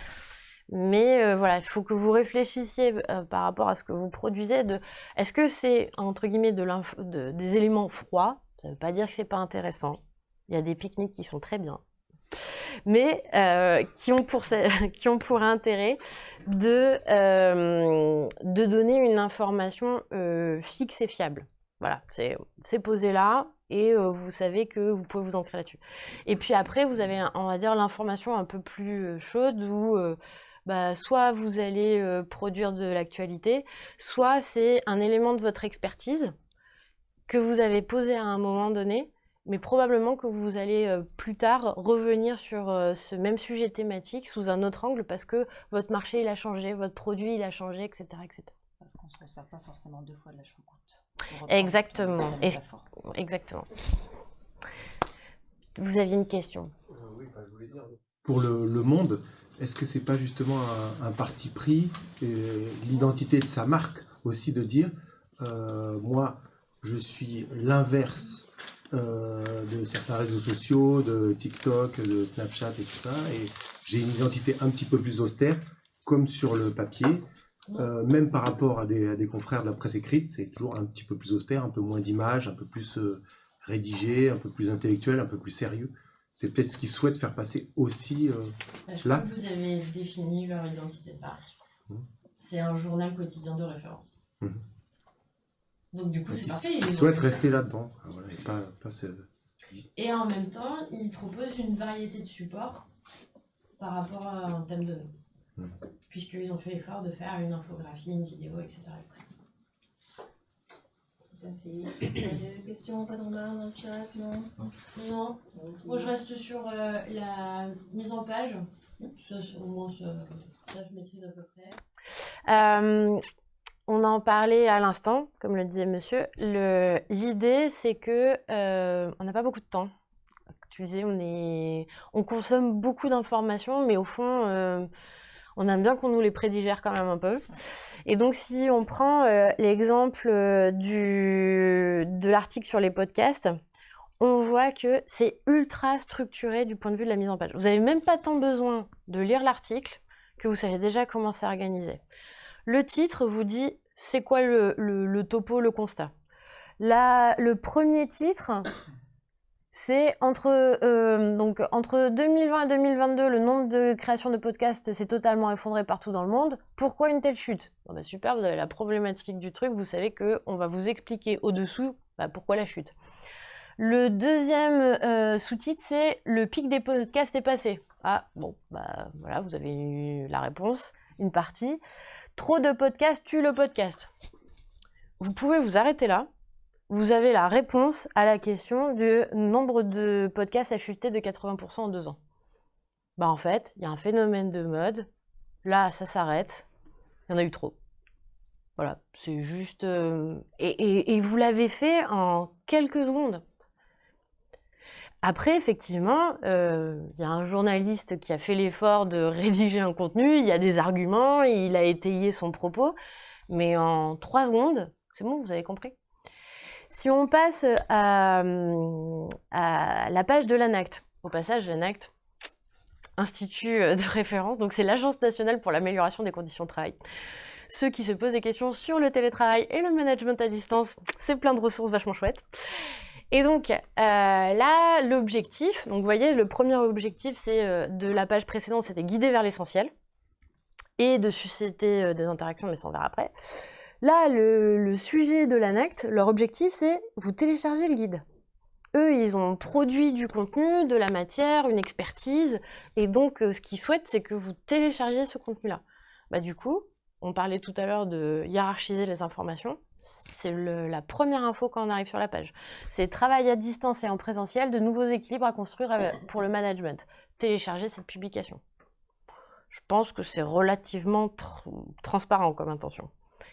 Mais euh, voilà, il faut que vous réfléchissiez euh, par rapport à ce que vous produisez. Est-ce que c'est entre guillemets de des éléments froids? Ça ne veut pas dire que c'est pas intéressant. Il y a des pique-niques qui sont très bien, mais euh, qui ont pour qui ont pour intérêt de de donner une information fixe et fiable. Voilà, c'est posé là et vous savez que vous pouvez vous ancrer là-dessus. Et puis après, vous avez, on va dire, l'information un peu plus chaude où bah, soit vous allez euh, produire de l'actualité, soit c'est un élément de votre expertise que vous avez posé à un moment donné, mais probablement que vous allez euh, plus tard revenir sur euh, ce même sujet thématique sous un autre angle parce que votre marché il a changé, votre produit il a changé, etc. etc. Parce qu'on ne se sert pas forcément deux fois de la choucroute. Exactement. Exactement. Vous aviez une question Oui, je voulais dire. Pour le, le monde, est-ce que c'est pas justement un, parti pris, l'identité de sa marque aussi de dire, euh, moi, je suis l'inverse euh, de certains réseaux sociaux, de TikTok, de Snapchat et tout ça, et j'ai une identité un petit peu plus austère, comme sur le papier. Euh, même par rapport à des, à des confrères de la presse écrite, c'est toujours un petit peu plus austère, un peu moins d'images, un peu plus euh, rédigé, un peu plus intellectuel, un peu plus sérieux. C'est peut-être ce qu'ils souhaitent faire passer aussi. euh, Bah, je Là. crois que vous avez défini leur identité de marque. Mhm. C'est un journal quotidien de référence. Mhm. Donc du coup, c'est parfait. ils souhaitent rester là-dedans. voilà, et pas, pas Et en même temps, ils proposent une variété de supports par rapport à un thème donné. Mhm. Puisqu'ils ont fait l'effort de faire une infographie, une vidéo, etc. Tout à fait. Pas de questions, pas de remarques dans le chat, non? Non, moi je reste sur euh, la mise en page. Ça, c'est- au moins, ça, ça, je maîtrise à peu près. Euh, on en parlait à l'instant, comme le disait monsieur. L'idée, c'est que euh, on n'a pas beaucoup de temps. Tu disais, on, consomme beaucoup d'informations, mais au fond, euh, on aime bien qu'on nous les prédigère quand même un peu. Et donc, si on prend euh, l'exemple de l'article sur les podcasts, on voit que c'est ultra structuré du point de vue de la mise en page. Vous n'avez même pas tant besoin de lire l'article que vous savez déjà comment c'est organisé. Le titre vous dit c'est quoi le, topo, le constat? Le premier titre, c'est entre, euh, donc, entre 2020 et 2022, le nombre de créations de podcasts s'est totalement effondré partout dans le monde. Pourquoi une telle chute? Bah, Super, vous avez la problématique du truc, vous savez qu'on va vous expliquer au-dessous bah, pourquoi la chute. Le deuxième euh, sous-titre, c'est le pic des podcasts est passé. Ah, bon, bah voilà, vous avez eu la réponse, une partie. Trop de podcasts tue le podcast. Vous pouvez vous arrêter là. Vous avez la réponse à la question du nombre de podcasts a chuté de 80% en deux ans. Bah en fait, il y a un phénomène de mode. Là, ça s'arrête. Il y en a eu trop. Voilà, c'est juste... euh, Et, vous l'avez fait en quelques secondes. Après, effectivement, euh, il y a un journaliste qui a fait l'effort de rédiger un contenu, il y a des arguments, il a étayé son propos, mais en trois secondes, c'est bon, vous avez compris. Si on passe à, la page de l'ANACT, au passage, l'ANACT, Institut euh, de référence, donc c'est l'Agence nationale pour l'amélioration des conditions de travail. Ceux qui se posent des questions sur le télétravail et le management à distance, c'est plein de ressources vachement chouettes. Et donc euh, là, l'objectif, donc vous voyez, le premier objectif, c'est euh, de la page précédente, c'était guider vers l'essentiel et de susciter euh, des interactions, mais ça on verra après. Là, le, le sujet de l'ANACT, leur objectif, c'est vous télécharger le guide. Eux, ils ont produit du contenu, de la matière, une expertise, et donc ce qu'ils souhaitent, c'est que vous téléchargiez ce contenu-là. Bah, du coup, on parlait tout à l'heure de hiérarchiser les informations. C'est la première info quand on arrive sur la page. C'est travail à distance et en présentiel, de nouveaux équilibres à construire avec- pour le management. Télécharger cette publication. Je pense que c'est relativement tr- transparent comme intention.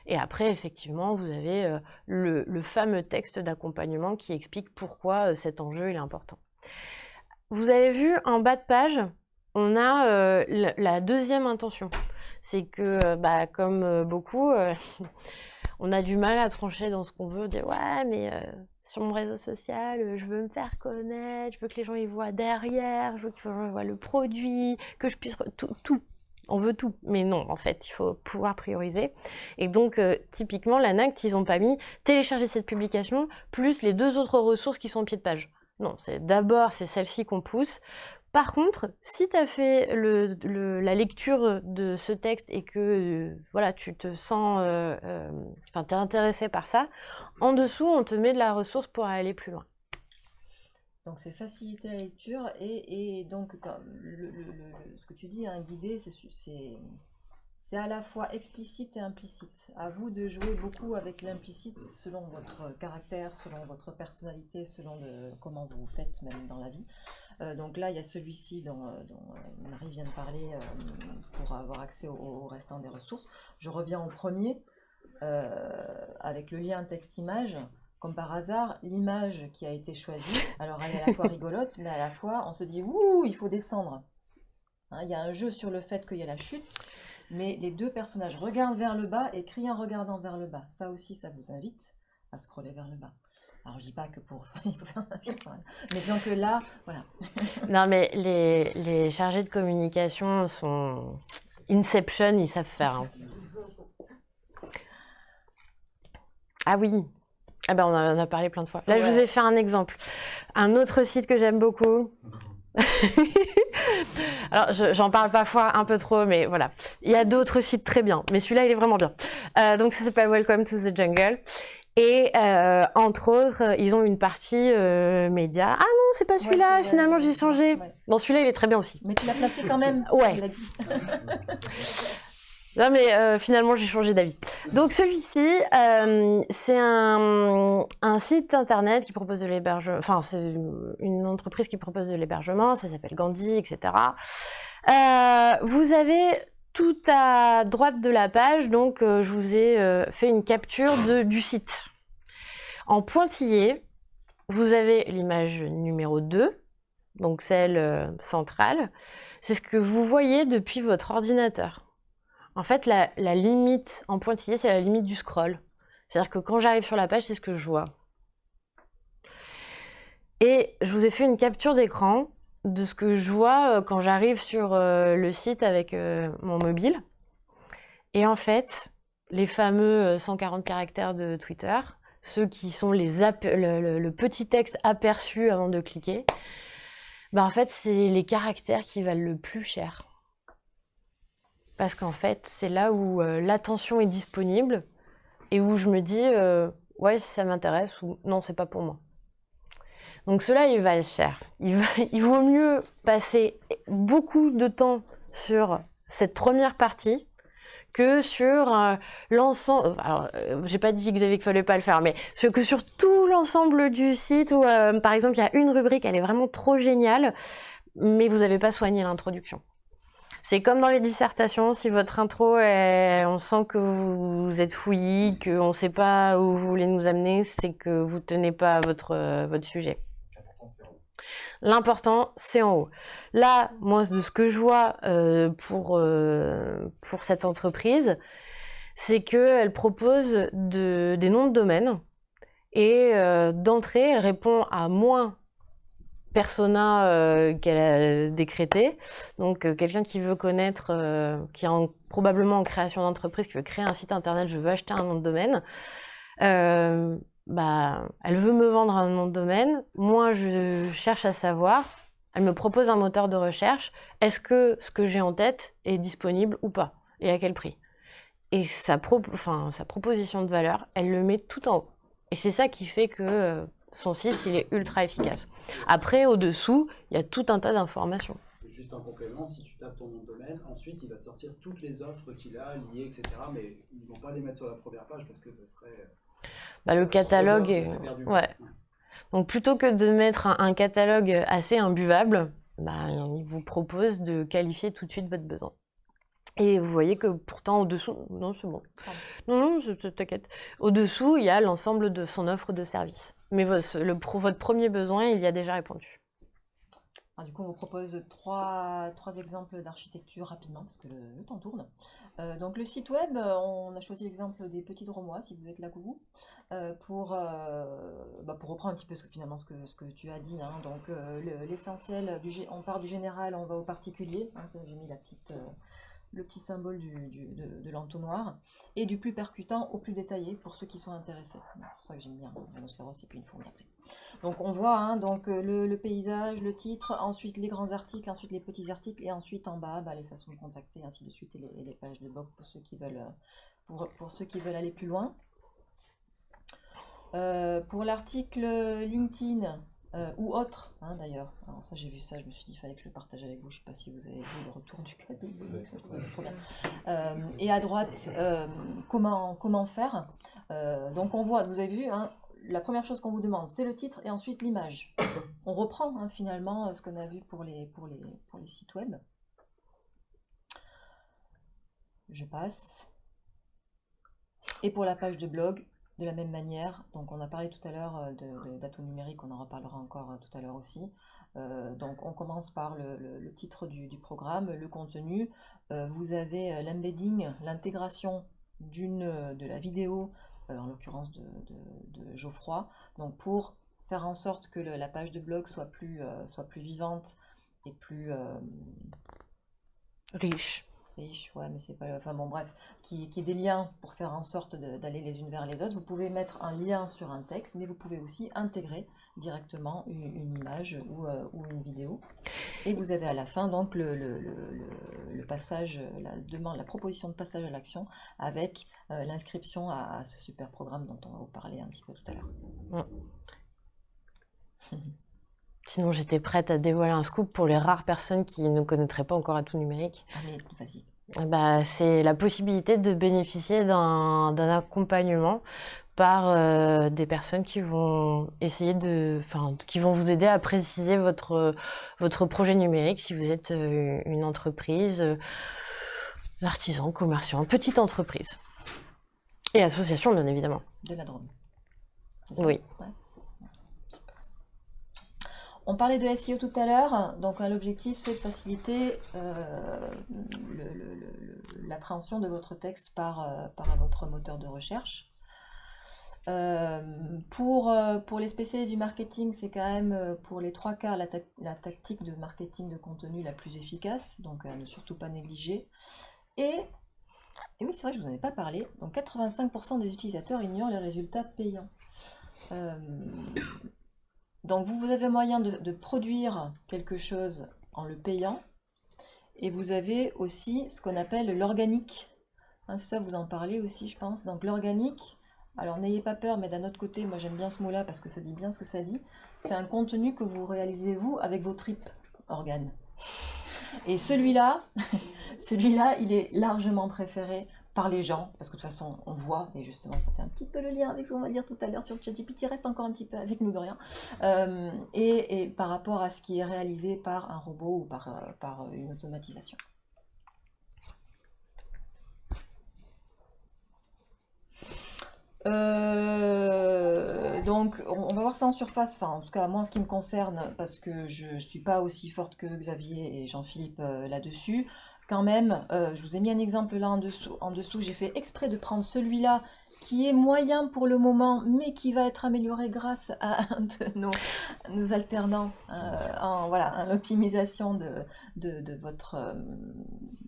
Et après, effectivement, vous avez euh, le, le fameux texte d'accompagnement qui explique pourquoi euh, cet enjeu il est important. Vous avez vu en bas de page, on a euh, la, la deuxième intention. C'est que, euh, bah, comme euh, beaucoup, euh, on a du mal à trancher dans ce qu'on veut. Dire ouais, mais euh, sur mon réseau social, euh, je veux me faire connaître, je veux que les gens y voient derrière, je veux qu'ils voient le produit, que je puisse tout. On veut tout, mais non, en fait, il faut pouvoir prioriser. Et donc, euh, typiquement, l'ANACT, ils n'ont pas mis télécharger cette publication plus les deux autres ressources qui sont au pied de page. Non, c'est d'abord c'est celle-ci qu'on pousse. Par contre, si tu as fait la lecture de ce texte et que euh, voilà, tu te sens, euh, euh, intéressé par ça, en dessous, on te met de la ressource pour aller plus loin. Donc c'est faciliter la lecture et, donc ce que tu dis, un guidé, c'est à la fois explicite et implicite. À vous de jouer beaucoup avec l'implicite selon votre caractère, selon votre personnalité, selon comment vous faites même dans la vie. Euh, donc là, il y a celui-ci dont, euh, dont, euh, Marie vient de parler pour avoir accès au, au restant des ressources. Je reviens au premier avec le lien texte-image. Comme par hasard, l'image qui a été choisie, alors elle est à la fois rigolote, mais à la fois on se dit ouh, il faut descendre. Hein, Il y a un jeu sur le fait qu'il y a la chute, mais les deux personnages regardent vers le bas et crient en regardant vers le bas. Ça aussi, ça vous invite à scroller vers le bas. Alors je dis pas que pour il faut faire ça, mais disons que là, voilà. Non, mais les, les chargés de communication sont Inception, ils savent faire. hein. Ah oui. Ah ben on en a parlé plein de fois. Là, je vous ai fait un exemple. Un autre site que j'aime beaucoup. Alors, je- j'en parle parfois un peu trop, mais voilà. Il y a d'autres sites très bien, mais celui-là, il est vraiment bien. Euh, donc, ça s'appelle Welcome to the Jungle. Et euh, entre autres, ils ont une partie euh, média. Ah non, c'est pas celui-là, Ouais, finalement, j'ai changé. ouais. Bon, celui-là, il est très bien aussi. Mais tu l'as placé quand même. Ouais. Tu l'as dit. Non, mais euh, finalement, j'ai changé d'avis. Donc, celui-ci, euh, c'est un, un site internet qui propose de l'hébergement. Enfin, c'est une entreprise qui propose de l'hébergement. Ça s'appelle Gandhi, etc. Euh, vous avez tout à droite de la page. Donc, euh, je vous ai euh, fait une capture du site. En pointillé, vous avez l'image numéro 2, donc celle euh, centrale. C'est ce que vous voyez depuis votre ordinateur. En fait, la limite en pointillé, c'est la limite du scroll. C'est-à-dire que quand j'arrive sur la page, c'est ce que je vois. Et je vous ai fait une capture d'écran de ce que je vois euh, quand j'arrive sur euh, le site avec euh, mon mobile. Et en fait, les fameux euh, 140 caractères de Twitter, ceux qui sont les le, petit texte aperçu avant de cliquer, bah en fait, c'est les caractères qui valent le plus cher. Parce qu'en fait, c'est là où l'attention est disponible et où je me dis, ouais, ça m'intéresse ou non, c'est pas pour moi. Donc cela, il va cher. Il, va- il vaut mieux passer beaucoup de temps sur cette première partie que sur euh, l'ensemble. Alors, euh, j'ai pas dit Xavier qu'il fallait pas le faire, mais ce- que sur tout l'ensemble du site où, euh, par exemple, il y a une rubrique, elle est vraiment trop géniale, mais vous n'avez pas soigné l'introduction. C'est comme dans les dissertations, si votre intro, est, on sent que vous, êtes fouillis, qu'on ne sait pas où vous voulez nous amener, c'est que vous tenez pas à votre sujet. L'important, c'est en haut. Là, moi, de ce que je vois euh, pour, euh, pour cette entreprise, c'est qu'elle propose de, des noms de domaine et euh, d'entrée, elle répond à moins persona qu'elle a décrété. Donc, quelqu'un qui veut connaître, qui est en- probablement en création d'entreprise, qui veut créer un site internet, je veux acheter un nom de domaine. Euh, bah, elle veut me vendre un nom de domaine. Moi, je cherche à savoir. Elle me propose un moteur de recherche. Est-ce que ce que j'ai en tête est disponible ou pas Et à quel prix? Et sa, sa proposition de valeur, elle le met tout en haut. Et c'est ça qui fait que euh, son site, il est ultra efficace. Après, au-dessous, il y a tout un tas d'informations. Juste un complément, si tu tapes ton nom de domaine, ensuite il va te sortir toutes les offres qu'il a liées, etc. Mais ils ne vont pas les mettre sur la première page parce que ça serait. Bah, le catalogue est... Ouais. Donc plutôt que de mettre un, un catalogue assez imbuvable, bah, il vous propose de qualifier tout de suite votre besoin. Et vous voyez que pourtant au-dessous, non c'est bon. Non, non, je, je- t'inquiète. Au-dessous, il y a l'ensemble de son offre de service. Mais le, votre premier besoin, il y a déjà répondu. Alors, du coup, on vous propose trois, trois exemples d'architecture rapidement, parce que le, temps tourne. Euh, donc, le site web, euh, on a choisi l'exemple des petits Dromois, si vous êtes là, coucou, euh, pour, euh, bah, pour reprendre un petit peu ce que, finalement ce que, ce que tu as dit. hein. Donc, le- l'essentiel, on part du général, on va au particulier. hein, J'ai mis la petite, le petit symbole du, de, l'entonnoir. Et du plus percutant au plus détaillé, pour ceux qui sont intéressés. C'est pour ça que j'aime bien rhinocéros et puis une fourmi après. Donc on voit hein, donc euh, le, paysage, le titre, ensuite les grands articles, ensuite les petits articles, et ensuite en bas bah, les façons de contacter, ainsi de suite, et les, et les pages de blog pour ceux qui veulent, euh, pour, pour ceux qui veulent aller plus loin. Euh, pour l'article LinkedIn euh, ou autre, hein, d'ailleurs, alors ça j'ai vu ça, je me suis dit il fallait que je le partage avec vous, je sais pas si vous avez vu le retour du cadeau. Euh, et à droite, euh, comment, comment faire? Donc on voit, vous avez vu, hein, la première chose qu'on vous demande, c'est le titre et ensuite l'image. On reprend hein, finalement ce qu'on a vu pour les, pour, les, pour les sites web. Je passe. Et pour la page de blog, de la même manière, donc on a parlé tout à l'heure euh, de, de- d'atout numérique, on en reparlera encore euh, tout à l'heure aussi. Euh, donc on commence par le, titre du, programme, le contenu. Vous avez l'embedding, l'intégration d'une de la vidéo, en l'occurrence de, Geoffroy, donc pour faire en sorte que la page de blog soit plus, vivante et plus Riche. Riche, ouais, mais c'est pas. Enfin bon, bref, qui, qui ait des liens pour faire en sorte d'aller les unes vers les autres. Vous pouvez mettre un lien sur un texte, mais vous pouvez aussi intégrer directement une, une image ou, euh, ou une vidéo. Et vous avez à la fin donc le, le- le- passage, la demande, la proposition de passage à l'action avec euh, l'inscription à, à ce super programme dont on va vous parler un petit peu tout à l'heure. Sinon, j'étais prête à dévoiler un scoop pour les rares personnes qui ne connaîtraient pas encore Atout Numérique. Ah mais vas-y. Eh bah, c'est la possibilité de bénéficier d'un accompagnement par euh, des personnes qui vont essayer de, enfin, qui vont vous aider à préciser votre votre projet numérique si vous êtes euh, une entreprise, euh, artisan, commerçant, petite entreprise et association bien évidemment. De la ça? Oui. Ouais. On parlait de SEO tout à l'heure, donc euh, l'objectif c'est de faciliter euh, l'appréhension de votre texte par, euh, votre moteur de recherche. Pour, les spécialistes du marketing, c'est quand même pour les trois quarts la, tac- la tactique de marketing de contenu la plus efficace, donc ne surtout pas négliger. Et, oui, c'est vrai que je vous en ai pas parlé, donc 85% des utilisateurs ignorent les résultats payants. Donc vous, vous avez moyen de, produire quelque chose en le payant, et vous avez aussi ce qu'on appelle l'organique. Hein, ça, vous en parlez aussi, je pense. Donc l'organique, alors n'ayez pas peur, mais d'un autre côté, moi j'aime bien ce mot-là parce que ça dit bien ce que ça dit. C'est un contenu que vous réalisez vous avec vos tripes organes. Et celui-là, celui-là, il est largement préféré par les gens, parce que de toute façon, on voit, et justement, ça fait un petit peu le lien avec ce qu'on va dire tout à l'heure sur le ChatGPT, reste encore un petit peu avec nous de rien, Euh, et, par rapport à ce qui est réalisé par un robot ou par, euh, par une automatisation. Euh, donc, on, va voir ça en surface, enfin, en tout cas, moi, en ce qui me concerne, parce que je ne suis pas aussi forte que Xavier et Jean-Philippe euh, là-dessus. Quand même, euh, je vous ai mis un exemple là en dessous. En dessous, j'ai fait exprès de prendre celui-là qui est moyen pour le moment, mais qui va être amélioré grâce à un de nos, nos alternants euh, en voilà, en optimisation de, de, de votre, euh,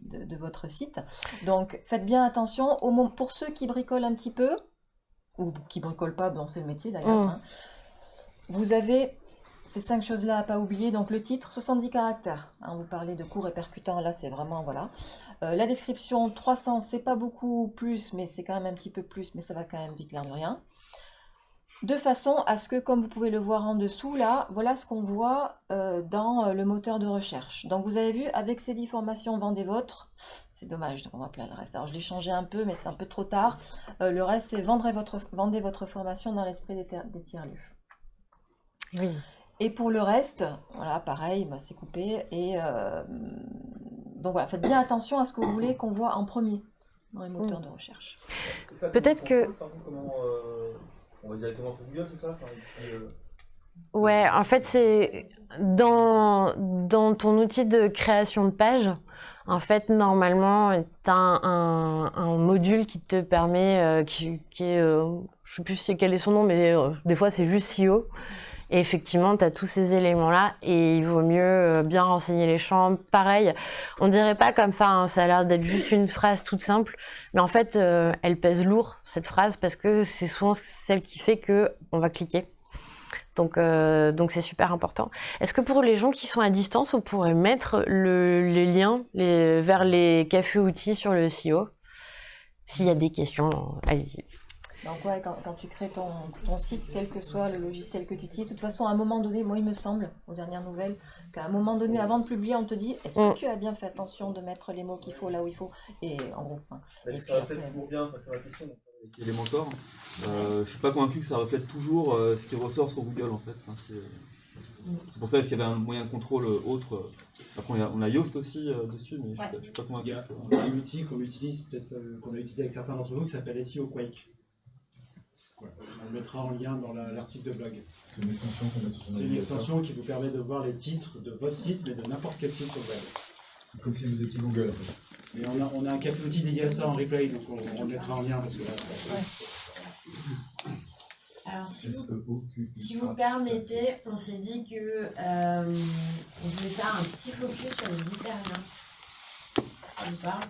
de, de votre site. Donc, faites bien attention. Au pour ceux qui bricolent un petit peu, ou qui bricolent pas, bon, c'est le métier d'ailleurs, Mm. hein, vous avez ces cinq choses-là à pas oublier. Donc le titre, 70 caractères. Hein, vous parlez de court et là c'est vraiment, voilà. Euh, la description, 300, c'est pas beaucoup plus, mais c'est quand même un petit peu plus, mais ça va quand même vite l'air de rien. De façon à ce que, comme vous pouvez le voir en dessous, là, voilà ce qu'on voit euh, dans euh, le moteur de recherche. Donc vous avez vu, avec ces 10 formations, vendez votre. C'est dommage, donc on va plein le reste. Alors je l'ai changé un peu, mais c'est un peu trop tard. Le reste, c'est vendez votre formation dans l'esprit des, des tiers-lieux. Oui. Et pour le reste, voilà, pareil, bah, c'est coupé. Et euh, donc voilà, faites bien attention à ce que vous voulez qu'on voit en premier dans les moteurs de recherche. Peut-être que- contrôles, par contre, comment, euh, on va directement sur Google, c'est ça euh, Ouais, en fait, c'est dans, dans ton outil de création de page. En fait, normalement, tu as un, un- un module qui te permet, euh, qui, qui est, euh, je sais plus si- quel est son nom, mais euh, des fois c'est juste SEO. Et effectivement, tu as tous ces éléments-là et il vaut mieux euh, bien renseigner les champs. Pareil, on dirait pas comme ça, hein, ça a l'air d'être juste une phrase toute simple, mais en fait, euh, elle pèse lourd, cette phrase, parce que c'est souvent celle qui fait que on va cliquer. Donc, euh, donc c'est super important. Est-ce que pour les gens qui sont à distance, on pourrait mettre le, les liens les, vers les cafés outils sur le SEO S'il y a des questions, allez-y. Donc ouais, quand, quand tu crées ton, ton site, quel que soit le logiciel que tu utilises, de toute façon, à un moment donné, moi il me semble, aux dernières nouvelles, qu'à un moment donné, avant de publier, on te dit, est-ce que Mm. tu as bien fait attention de mettre les mots qu'il faut là où il faut? Et en gros, hein. Est-ce Et que puis ça reflète après- toujours bien, c'est ma question. avec Elementor. Euh, je suis pas convaincu que ça reflète toujours euh, ce qui ressort sur Google en fait. Enfin, c'est pour ça s'il y avait un moyen de contrôle autre. euh, Après on a, on a Yoast aussi euh, dessus, mais je suis pas- je suis pas Il convaincu. y a un outil qu'on utilise, peut-être euh, qu'on a utilisé avec certains d'entre nous, qui s'appelle SEO Quake. Ouais, on le mettra en lien dans la- l'article de blog. C'est une extension sur C'est une qui vous permet de voir les titres de votre site, mais de n'importe quel site web. C'est comme si vous étiez Google en fait. Et on a, on a un café outil dédié à ça en replay, donc on, on le mettra en lien parce que là, Alors, si vous, si vous permettez, on s'est dit que euh, on voulait faire un petit focus sur les hyperliens. Ça vous parle?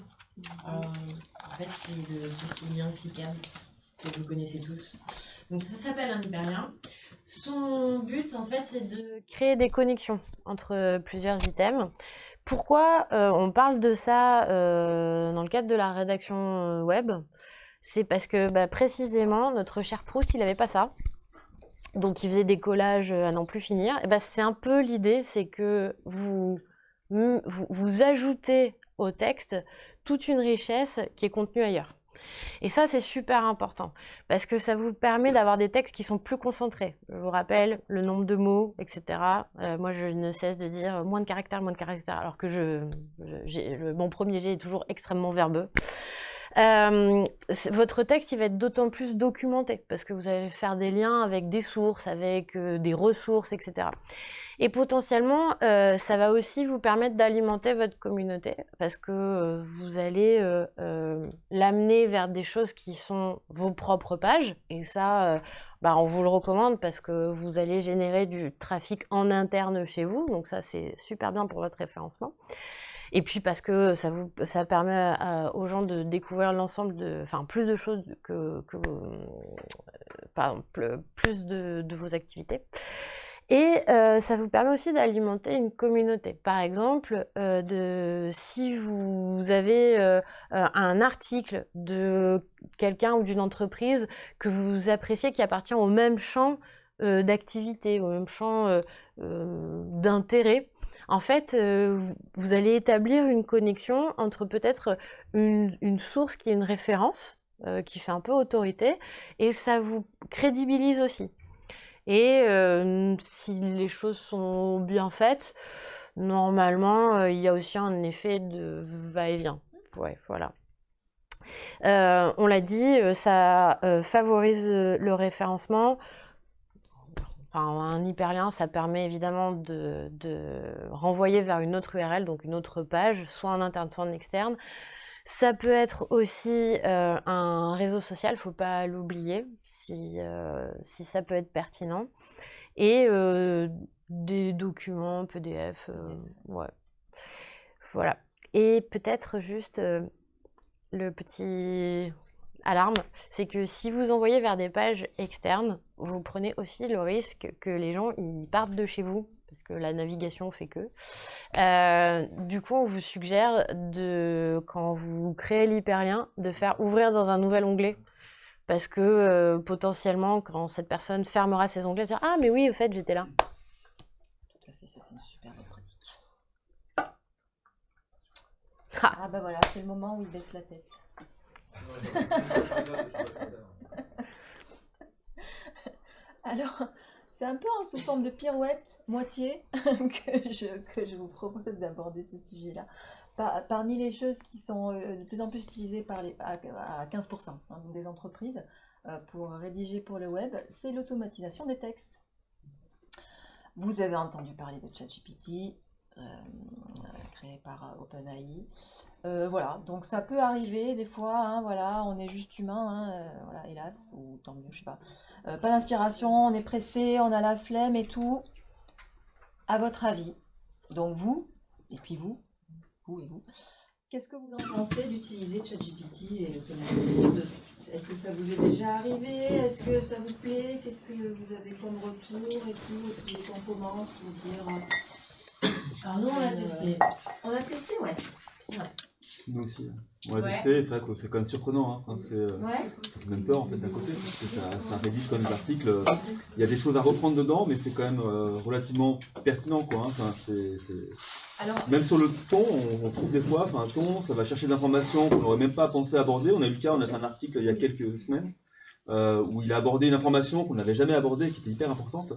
Euh, En fait, c'est le petit lien cliquable que vous connaissez tous. Donc, ça s'appelle un hyperlien. Son but, en fait, c'est de créer des connexions entre euh, plusieurs items. Pourquoi euh, on parle de ça euh, dans le cadre de la rédaction web? C'est parce que bah, précisément notre cher Proust, il n'avait pas ça. Donc il faisait des collages à n'en plus finir. Et bah, c'est un peu l'idée, c'est que vous, vous, vous ajoutez au texte toute une richesse qui est contenue ailleurs. Et ça, c'est super important parce que ça vous permet d'avoir des textes qui sont plus concentrés. Je vous rappelle le nombre de mots, etc. Euh, moi, je ne cesse de dire moins de caractères, moins de caractères, alors que mon premier jet est toujours extrêmement verbeux. Euh, votre texte, il va être d'autant plus documenté parce que vous allez faire des liens avec des sources, avec euh, des ressources, etc. Et potentiellement, euh, ça va aussi vous permettre d'alimenter votre communauté parce que vous allez l'amener vers des choses qui sont vos propres pages. Et ça, bah, on vous le recommande parce que vous allez générer du trafic en interne chez vous. Donc ça, c'est super bien pour votre référencement. Et puis parce que ça vous ça permet aux gens de découvrir l'ensemble de enfin plus de choses que, que euh, pardon, pl- plus de, vos activités. Et euh, ça vous permet aussi d'alimenter une communauté. Par exemple, euh, de, si vous avez un article de quelqu'un ou d'une entreprise que vous appréciez qui appartient au même champ d'activité, au même champ d'intérêt, en fait, euh, vous- allez établir une connexion entre peut-être une, source qui est une référence, euh, qui fait un peu autorité, et ça vous crédibilise aussi. Et euh, si les choses sont bien faites, normalement, il y a aussi un effet de va-et-vient. Voilà. On l'a dit, ça favorise le référencement. Un hyperlien, ça permet évidemment de, renvoyer vers une autre URL, donc une autre page, soit en interne, soit en externe. Ça peut être aussi euh, un réseau social, faut pas l'oublier, si, euh, si ça peut être pertinent. Et euh, des documents PDF, ouais. Voilà. Et peut-être juste le petit alarme, c'est que si vous envoyez vers des pages externes, vous prenez aussi le risque que les gens ils partent de chez vous, parce que la navigation fait que. Euh, du coup, on vous suggère de, quand vous créez l'hyperlien, de faire ouvrir dans un nouvel onglet. Parce que euh, potentiellement, quand cette personne fermera ses onglets, elle dira Ah, mais oui, au fait, j'étais là. Tout à fait, ça c'est une super bonne pratique. Ah. Ah bah voilà, c'est le moment où il baisse la tête. Alors, c'est un peu en sous forme de pirouette, moitié, que je, que je vous propose d'aborder ce sujet-là. Par- parmi les choses qui sont euh, de plus en plus utilisées par les, à, à 15% hein, des entreprises euh, pour rédiger pour le web, c'est l'automatisation des textes. Vous avez entendu parler de ChatGPT, euh, créé par OpenAI. Euh, voilà, donc ça peut arriver des fois, hein, voilà, on est juste humain, hein, euh, voilà, hélas, ou tant mieux, je sais pas. Euh, pas d'inspiration, on est pressé, on a la flemme et tout. À votre avis, donc vous, et puis vous, vous et vous, qu'est-ce que vous en pensez d'utiliser ChatGPT et l'automatisation de texte? Est-ce que ça vous est déjà arrivé? Est-ce que ça vous plaît? Qu'est-ce que vous avez comme retour et tout? Est-ce que vous êtes en commence pour dire Alors nous, on a testé. On a testé, ouais. Nous aussi. hein. On l'a Ouais. testé, c'est vrai que c'est quand même surprenant. Hein. Enfin, c'est, euh, Ouais. fait même peur en fait d'un côté, parce que ça, ça rédige des articles. euh, Il y a des choses à reprendre dedans, mais c'est quand même euh, relativement pertinent. Quoi, hein. Enfin, c'est- c'est- Alors, Même sur le ton, on, on trouve des fois, un ton, ça va chercher de l'information qu'on n'aurait même pas pensé aborder. On a eu le cas, on a fait un article il y a quelques semaines euh, où il a abordé une information qu'on n'avait jamais abordée, qui était hyper importante.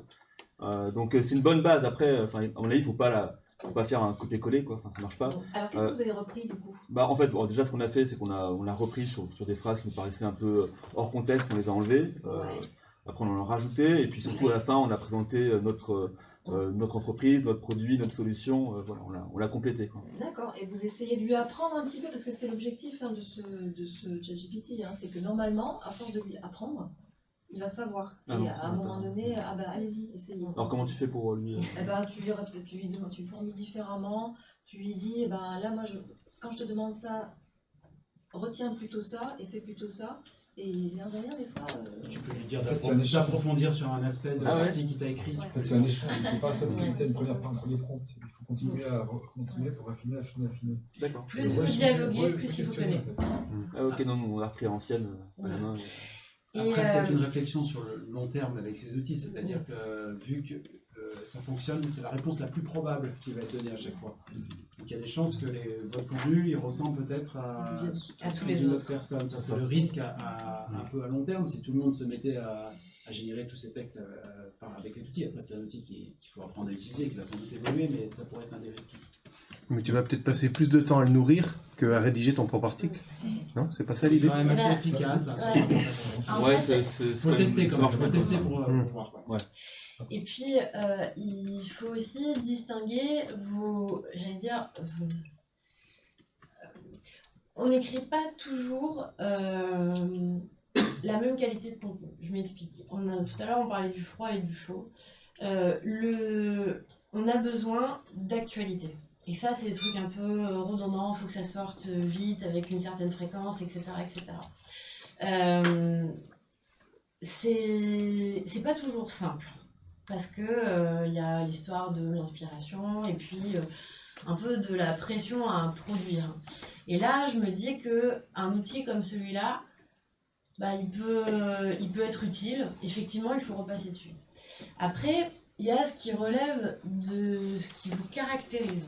Euh, donc c'est une bonne base. Après, à mon avis, il ne faut pas la, faut pas faire un copier-coller, quoi. Enfin, ça marche pas. Alors qu'est-ce Euh, que vous avez repris du coup? Bah, en fait, bon, déjà, ce qu'on a fait, c'est qu'on a, on a repris sur, sur des phrases qui nous paraissaient un peu hors contexte, on les a enlevées. euh, Ouais. Après, on en a rajouté. Et puis, surtout, à la fin, on a présenté euh, notre, euh, notre entreprise, notre produit, notre solution. euh, voilà, on l'a- complété. Quoi. D'accord, et vous essayez de lui apprendre un petit peu, parce que c'est l'objectif hein, de ce, de ce ChatGPT, hein, c'est que normalement, à force de lui apprendre, il va savoir. Ah et non, à un moment pas. donné, ah ben allez-y, essayez. Alors, comment tu fais pour lui euh, Eh ben, tu lui, tu lui demandes, tu formules différemment, tu lui dis, eh ben, là, moi, je, quand je te demande ça, retiens plutôt ça et fais plutôt ça. Et l'air de rien, des fois. euh, Tu peux lui dire En fait, c'est un d'appro- échange. d'approfondir sur un aspect de Ah ouais l'article qu'il t'a écrit. Ouais. En fait, c'est un échange. Il ne faut pas s'habituer à une première, un premier prompt. Il faut continuer à continuer pour affiner, affiner, affiner. D'accord. Plus vous ouais, dialoguez, ouais, plus il en fait. Ah, ok, non, on l'a repris à l'ancienne. euh, Après, peut-être euh, une réflexion sur le long terme avec ces outils, c'est-à-dire que vu que euh, ça fonctionne, c'est la réponse la plus probable qui va être donnée à chaque fois. Donc il y a des chances que les, votre contenu, il ressemble peut-être à, À tous celui les d'une autres. personne. Ça, c'est le risque à, à- un peu à long terme si tout le monde se mettait à, à générer tous ces textes euh, avec cet outil. Après, c'est un outil qui- qu'il faut apprendre à utiliser, qui va sans doute évoluer, mais ça pourrait être un des risques. Mais tu vas peut-être passer plus de temps à le nourrir qu'à rédiger ton propre article. Non C'est pas ça C'est l'idée quand même assez efficace. hein, ouais. c'est- c'est- c'est faut tester ça quand même, faut tester pour, euh, pour voir. quoi. Et puis, euh, il faut aussi distinguer vos, j'allais dire, vos- on n'écrit pas toujours euh, la même qualité de contenu. Je m'explique. On a, tout à l'heure, on parlait du froid et du chaud. Euh, le, on a besoin d'actualité. Et ça, c'est des trucs un peu euh, redondants, il faut que ça sorte vite, avec une certaine fréquence, etc. etc. Euh, c'est pas toujours simple parce que euh, il y a l'histoire de l'inspiration et puis euh, un peu de la pression à produire. Et là, je me dis que un outil comme celui-là, bah, il peut, il peut être utile. Effectivement, il faut repasser dessus. Après, il y a ce qui relève de ce qui vous caractérise.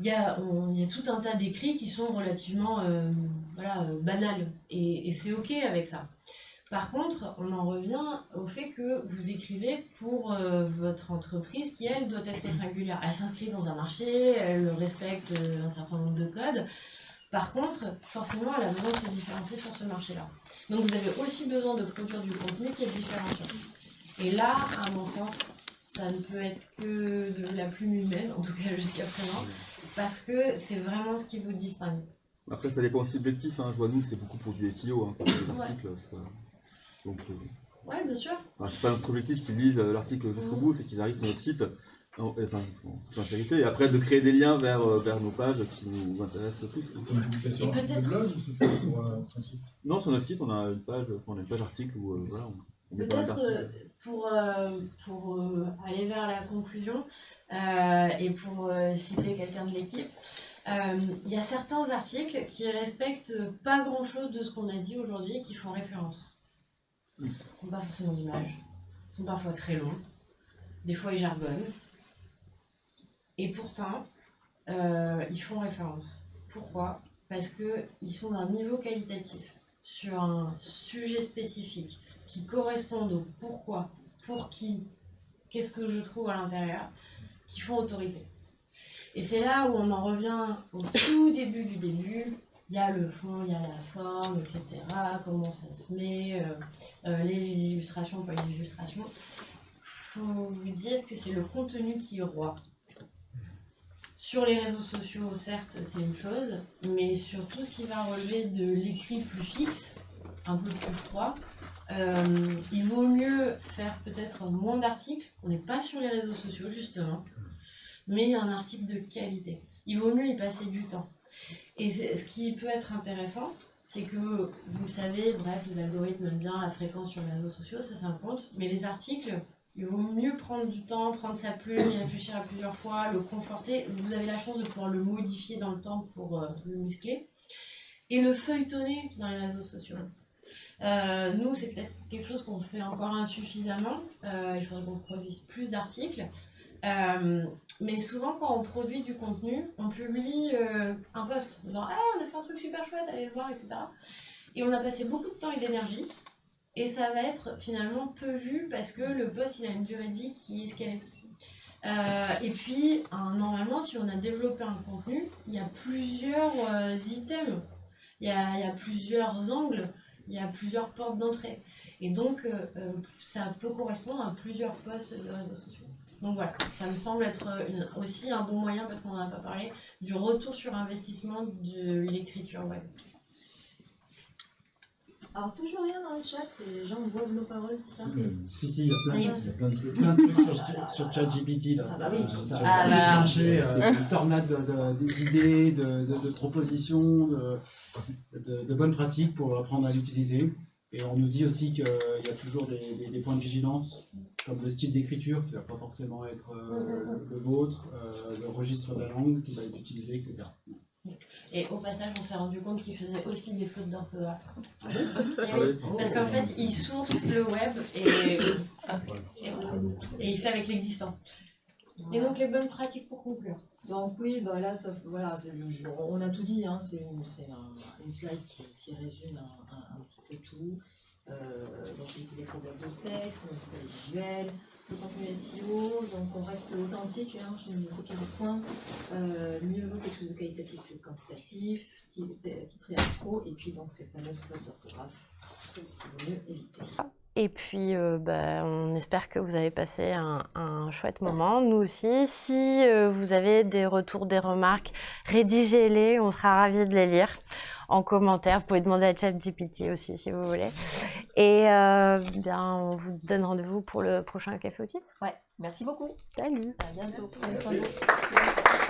Il y a, tout un tas d'écrits qui sont relativement euh, euh, banals et, c'est ok avec ça. Par contre, on en revient au fait que vous écrivez pour euh, votre entreprise qui, elle, doit être singulière. Elle s'inscrit dans un marché, elle respecte un certain nombre de codes. Par contre, forcément, elle a besoin de se différencier sur ce marché-là. Donc vous avez aussi besoin de produire du contenu qui est différenciant. Et là, à mon sens, ça ne peut être que de la plume humaine, en tout cas jusqu'à présent, parce que c'est vraiment ce qui vous distingue. Après, ça dépend aussi de l'objectif. Hein. Je vois, nous, c'est beaucoup pour du SEO, hein, pour les Ouais. articles. c'est pas- Donc, euh, Ouais, bien sûr. enfin, c'est pas notre objectif qu'ils lisent euh, l'article jusqu'au Mhm. bout, c'est qu'ils arrivent sur notre site, en, enfin, en toute sincérité, et après de créer des liens vers, euh, vers nos pages qui nous intéressent Et peut-être- de blog ou c'est plus pour euh, ton site? Non, sur notre site, on a une page, on a une page article où euh, voilà, on, Peut-être euh, pour, euh, pour euh, aller vers la conclusion euh, et pour citer quelqu'un de l'équipe, il y a certains articles qui respectent pas grand-chose de ce qu'on a dit aujourd'hui et qui font référence. Ils n'ont pas forcément d'image, ils sont parfois très longs, des fois ils jargonnent, et pourtant ils font référence. Pourquoi? Parce qu'ils sont d'un niveau qualitatif sur un sujet spécifique qui correspondent au pourquoi, pour qui, qu'est-ce que je trouve à l'intérieur, qui font autorité. Et c'est là où on en revient au tout début du début. Il y a le fond, il y a la forme, etc. Comment ça se met, euh, euh, les illustrations, pas les illustrations. Faut vous dire que c'est le contenu qui est roi. Sur les réseaux sociaux, certes, c'est une chose, mais sur tout ce qui va relever de l'écrit plus fixe, un peu plus froid, euh, il vaut mieux faire peut-être moins d'articles. On n'est pas sur les réseaux sociaux, justement, mais un article de qualité. Il vaut mieux y passer du temps. Et ce qui peut être intéressant, c'est que vous le savez, bref, les algorithmes aiment bien la fréquence sur les réseaux sociaux, ça c'est un compte, mais les articles, il vaut mieux prendre du temps, prendre sa plume, y réfléchir à plusieurs fois, le conforter. Vous avez la chance de pouvoir le modifier dans le temps pour euh, le muscler. Et le feuilletonner dans les réseaux sociaux. Euh, nous, c'est peut-être quelque chose qu'on fait encore insuffisamment. Euh, il faudrait qu'on produise plus d'articles. Euh, mais souvent, quand on produit du contenu, on publie un post en disant Ah, on a fait un truc super chouette, allez le voir, etc. Et on a passé beaucoup de temps et d'énergie. Et ça va être finalement peu vu parce que le post il a une durée de vie qui est ce qu'elle est. Et puis, normalement, si on a développé un contenu, il y a plusieurs euh, items, il y a plusieurs angles, il y a plusieurs portes d'entrée. Et donc, euh, euh, ça peut correspondre à plusieurs posts de réseaux sociaux. Donc voilà, ça me semble être une- aussi un bon moyen, parce qu'on n'en a pas parlé, du retour sur investissement de l'écriture web. Alors, toujours rien dans le chat, les gens boivent nos paroles, c'est ça Si, si, il y a plein, Oui. de- il y a plein de trucs, plein de trucs sur, sur ChatGPT. Là, Ah bah oui. ça, ça, Ah bah. marché, euh, une tornade de- de- d'idées, de, de- de propositions, de, de- de bonnes pratiques pour apprendre à l'utiliser. Et on nous dit aussi qu'il y a toujours des, des- des points de vigilance, comme le style d'écriture qui ne va pas forcément être euh, le, le vôtre, euh, le registre de la langue qui va être utilisé, etc. Et au passage, on s'est rendu compte qu'ils faisaient aussi des fautes d'orthographe. Oui. Parce qu'en fait, il source le web et, et, voilà. Et il fait avec l'existant. Et donc les bonnes pratiques pour conclure. Donc oui, bah là, ça, voilà, je- on a tout dit, hein, c'est une, c'est un- une slide qui, qui résume un, un- un petit peu tout. Euh, donc les téléprogrames de texte, les visuels, le contenu SEO, donc on reste authentique, hein, je me copie point. Euh, mieux vaut quelque chose de qualitatif que quantitatif, ti- ti- titré à pro, et puis donc ces fameuses fautes d'orthographe mieux éviter. Et puis, euh, bah, on espère que vous avez passé un, un chouette moment, nous aussi. Si euh, vous avez des retours, des remarques, rédigez-les, on sera ravis de les lire en commentaire. Vous pouvez demander à ChatGPT aussi si vous voulez. Et euh, bien, on vous donne rendez-vous pour le prochain Café Outil. Ouais, merci beaucoup. Salut À bientôt. Prenez soin de vous.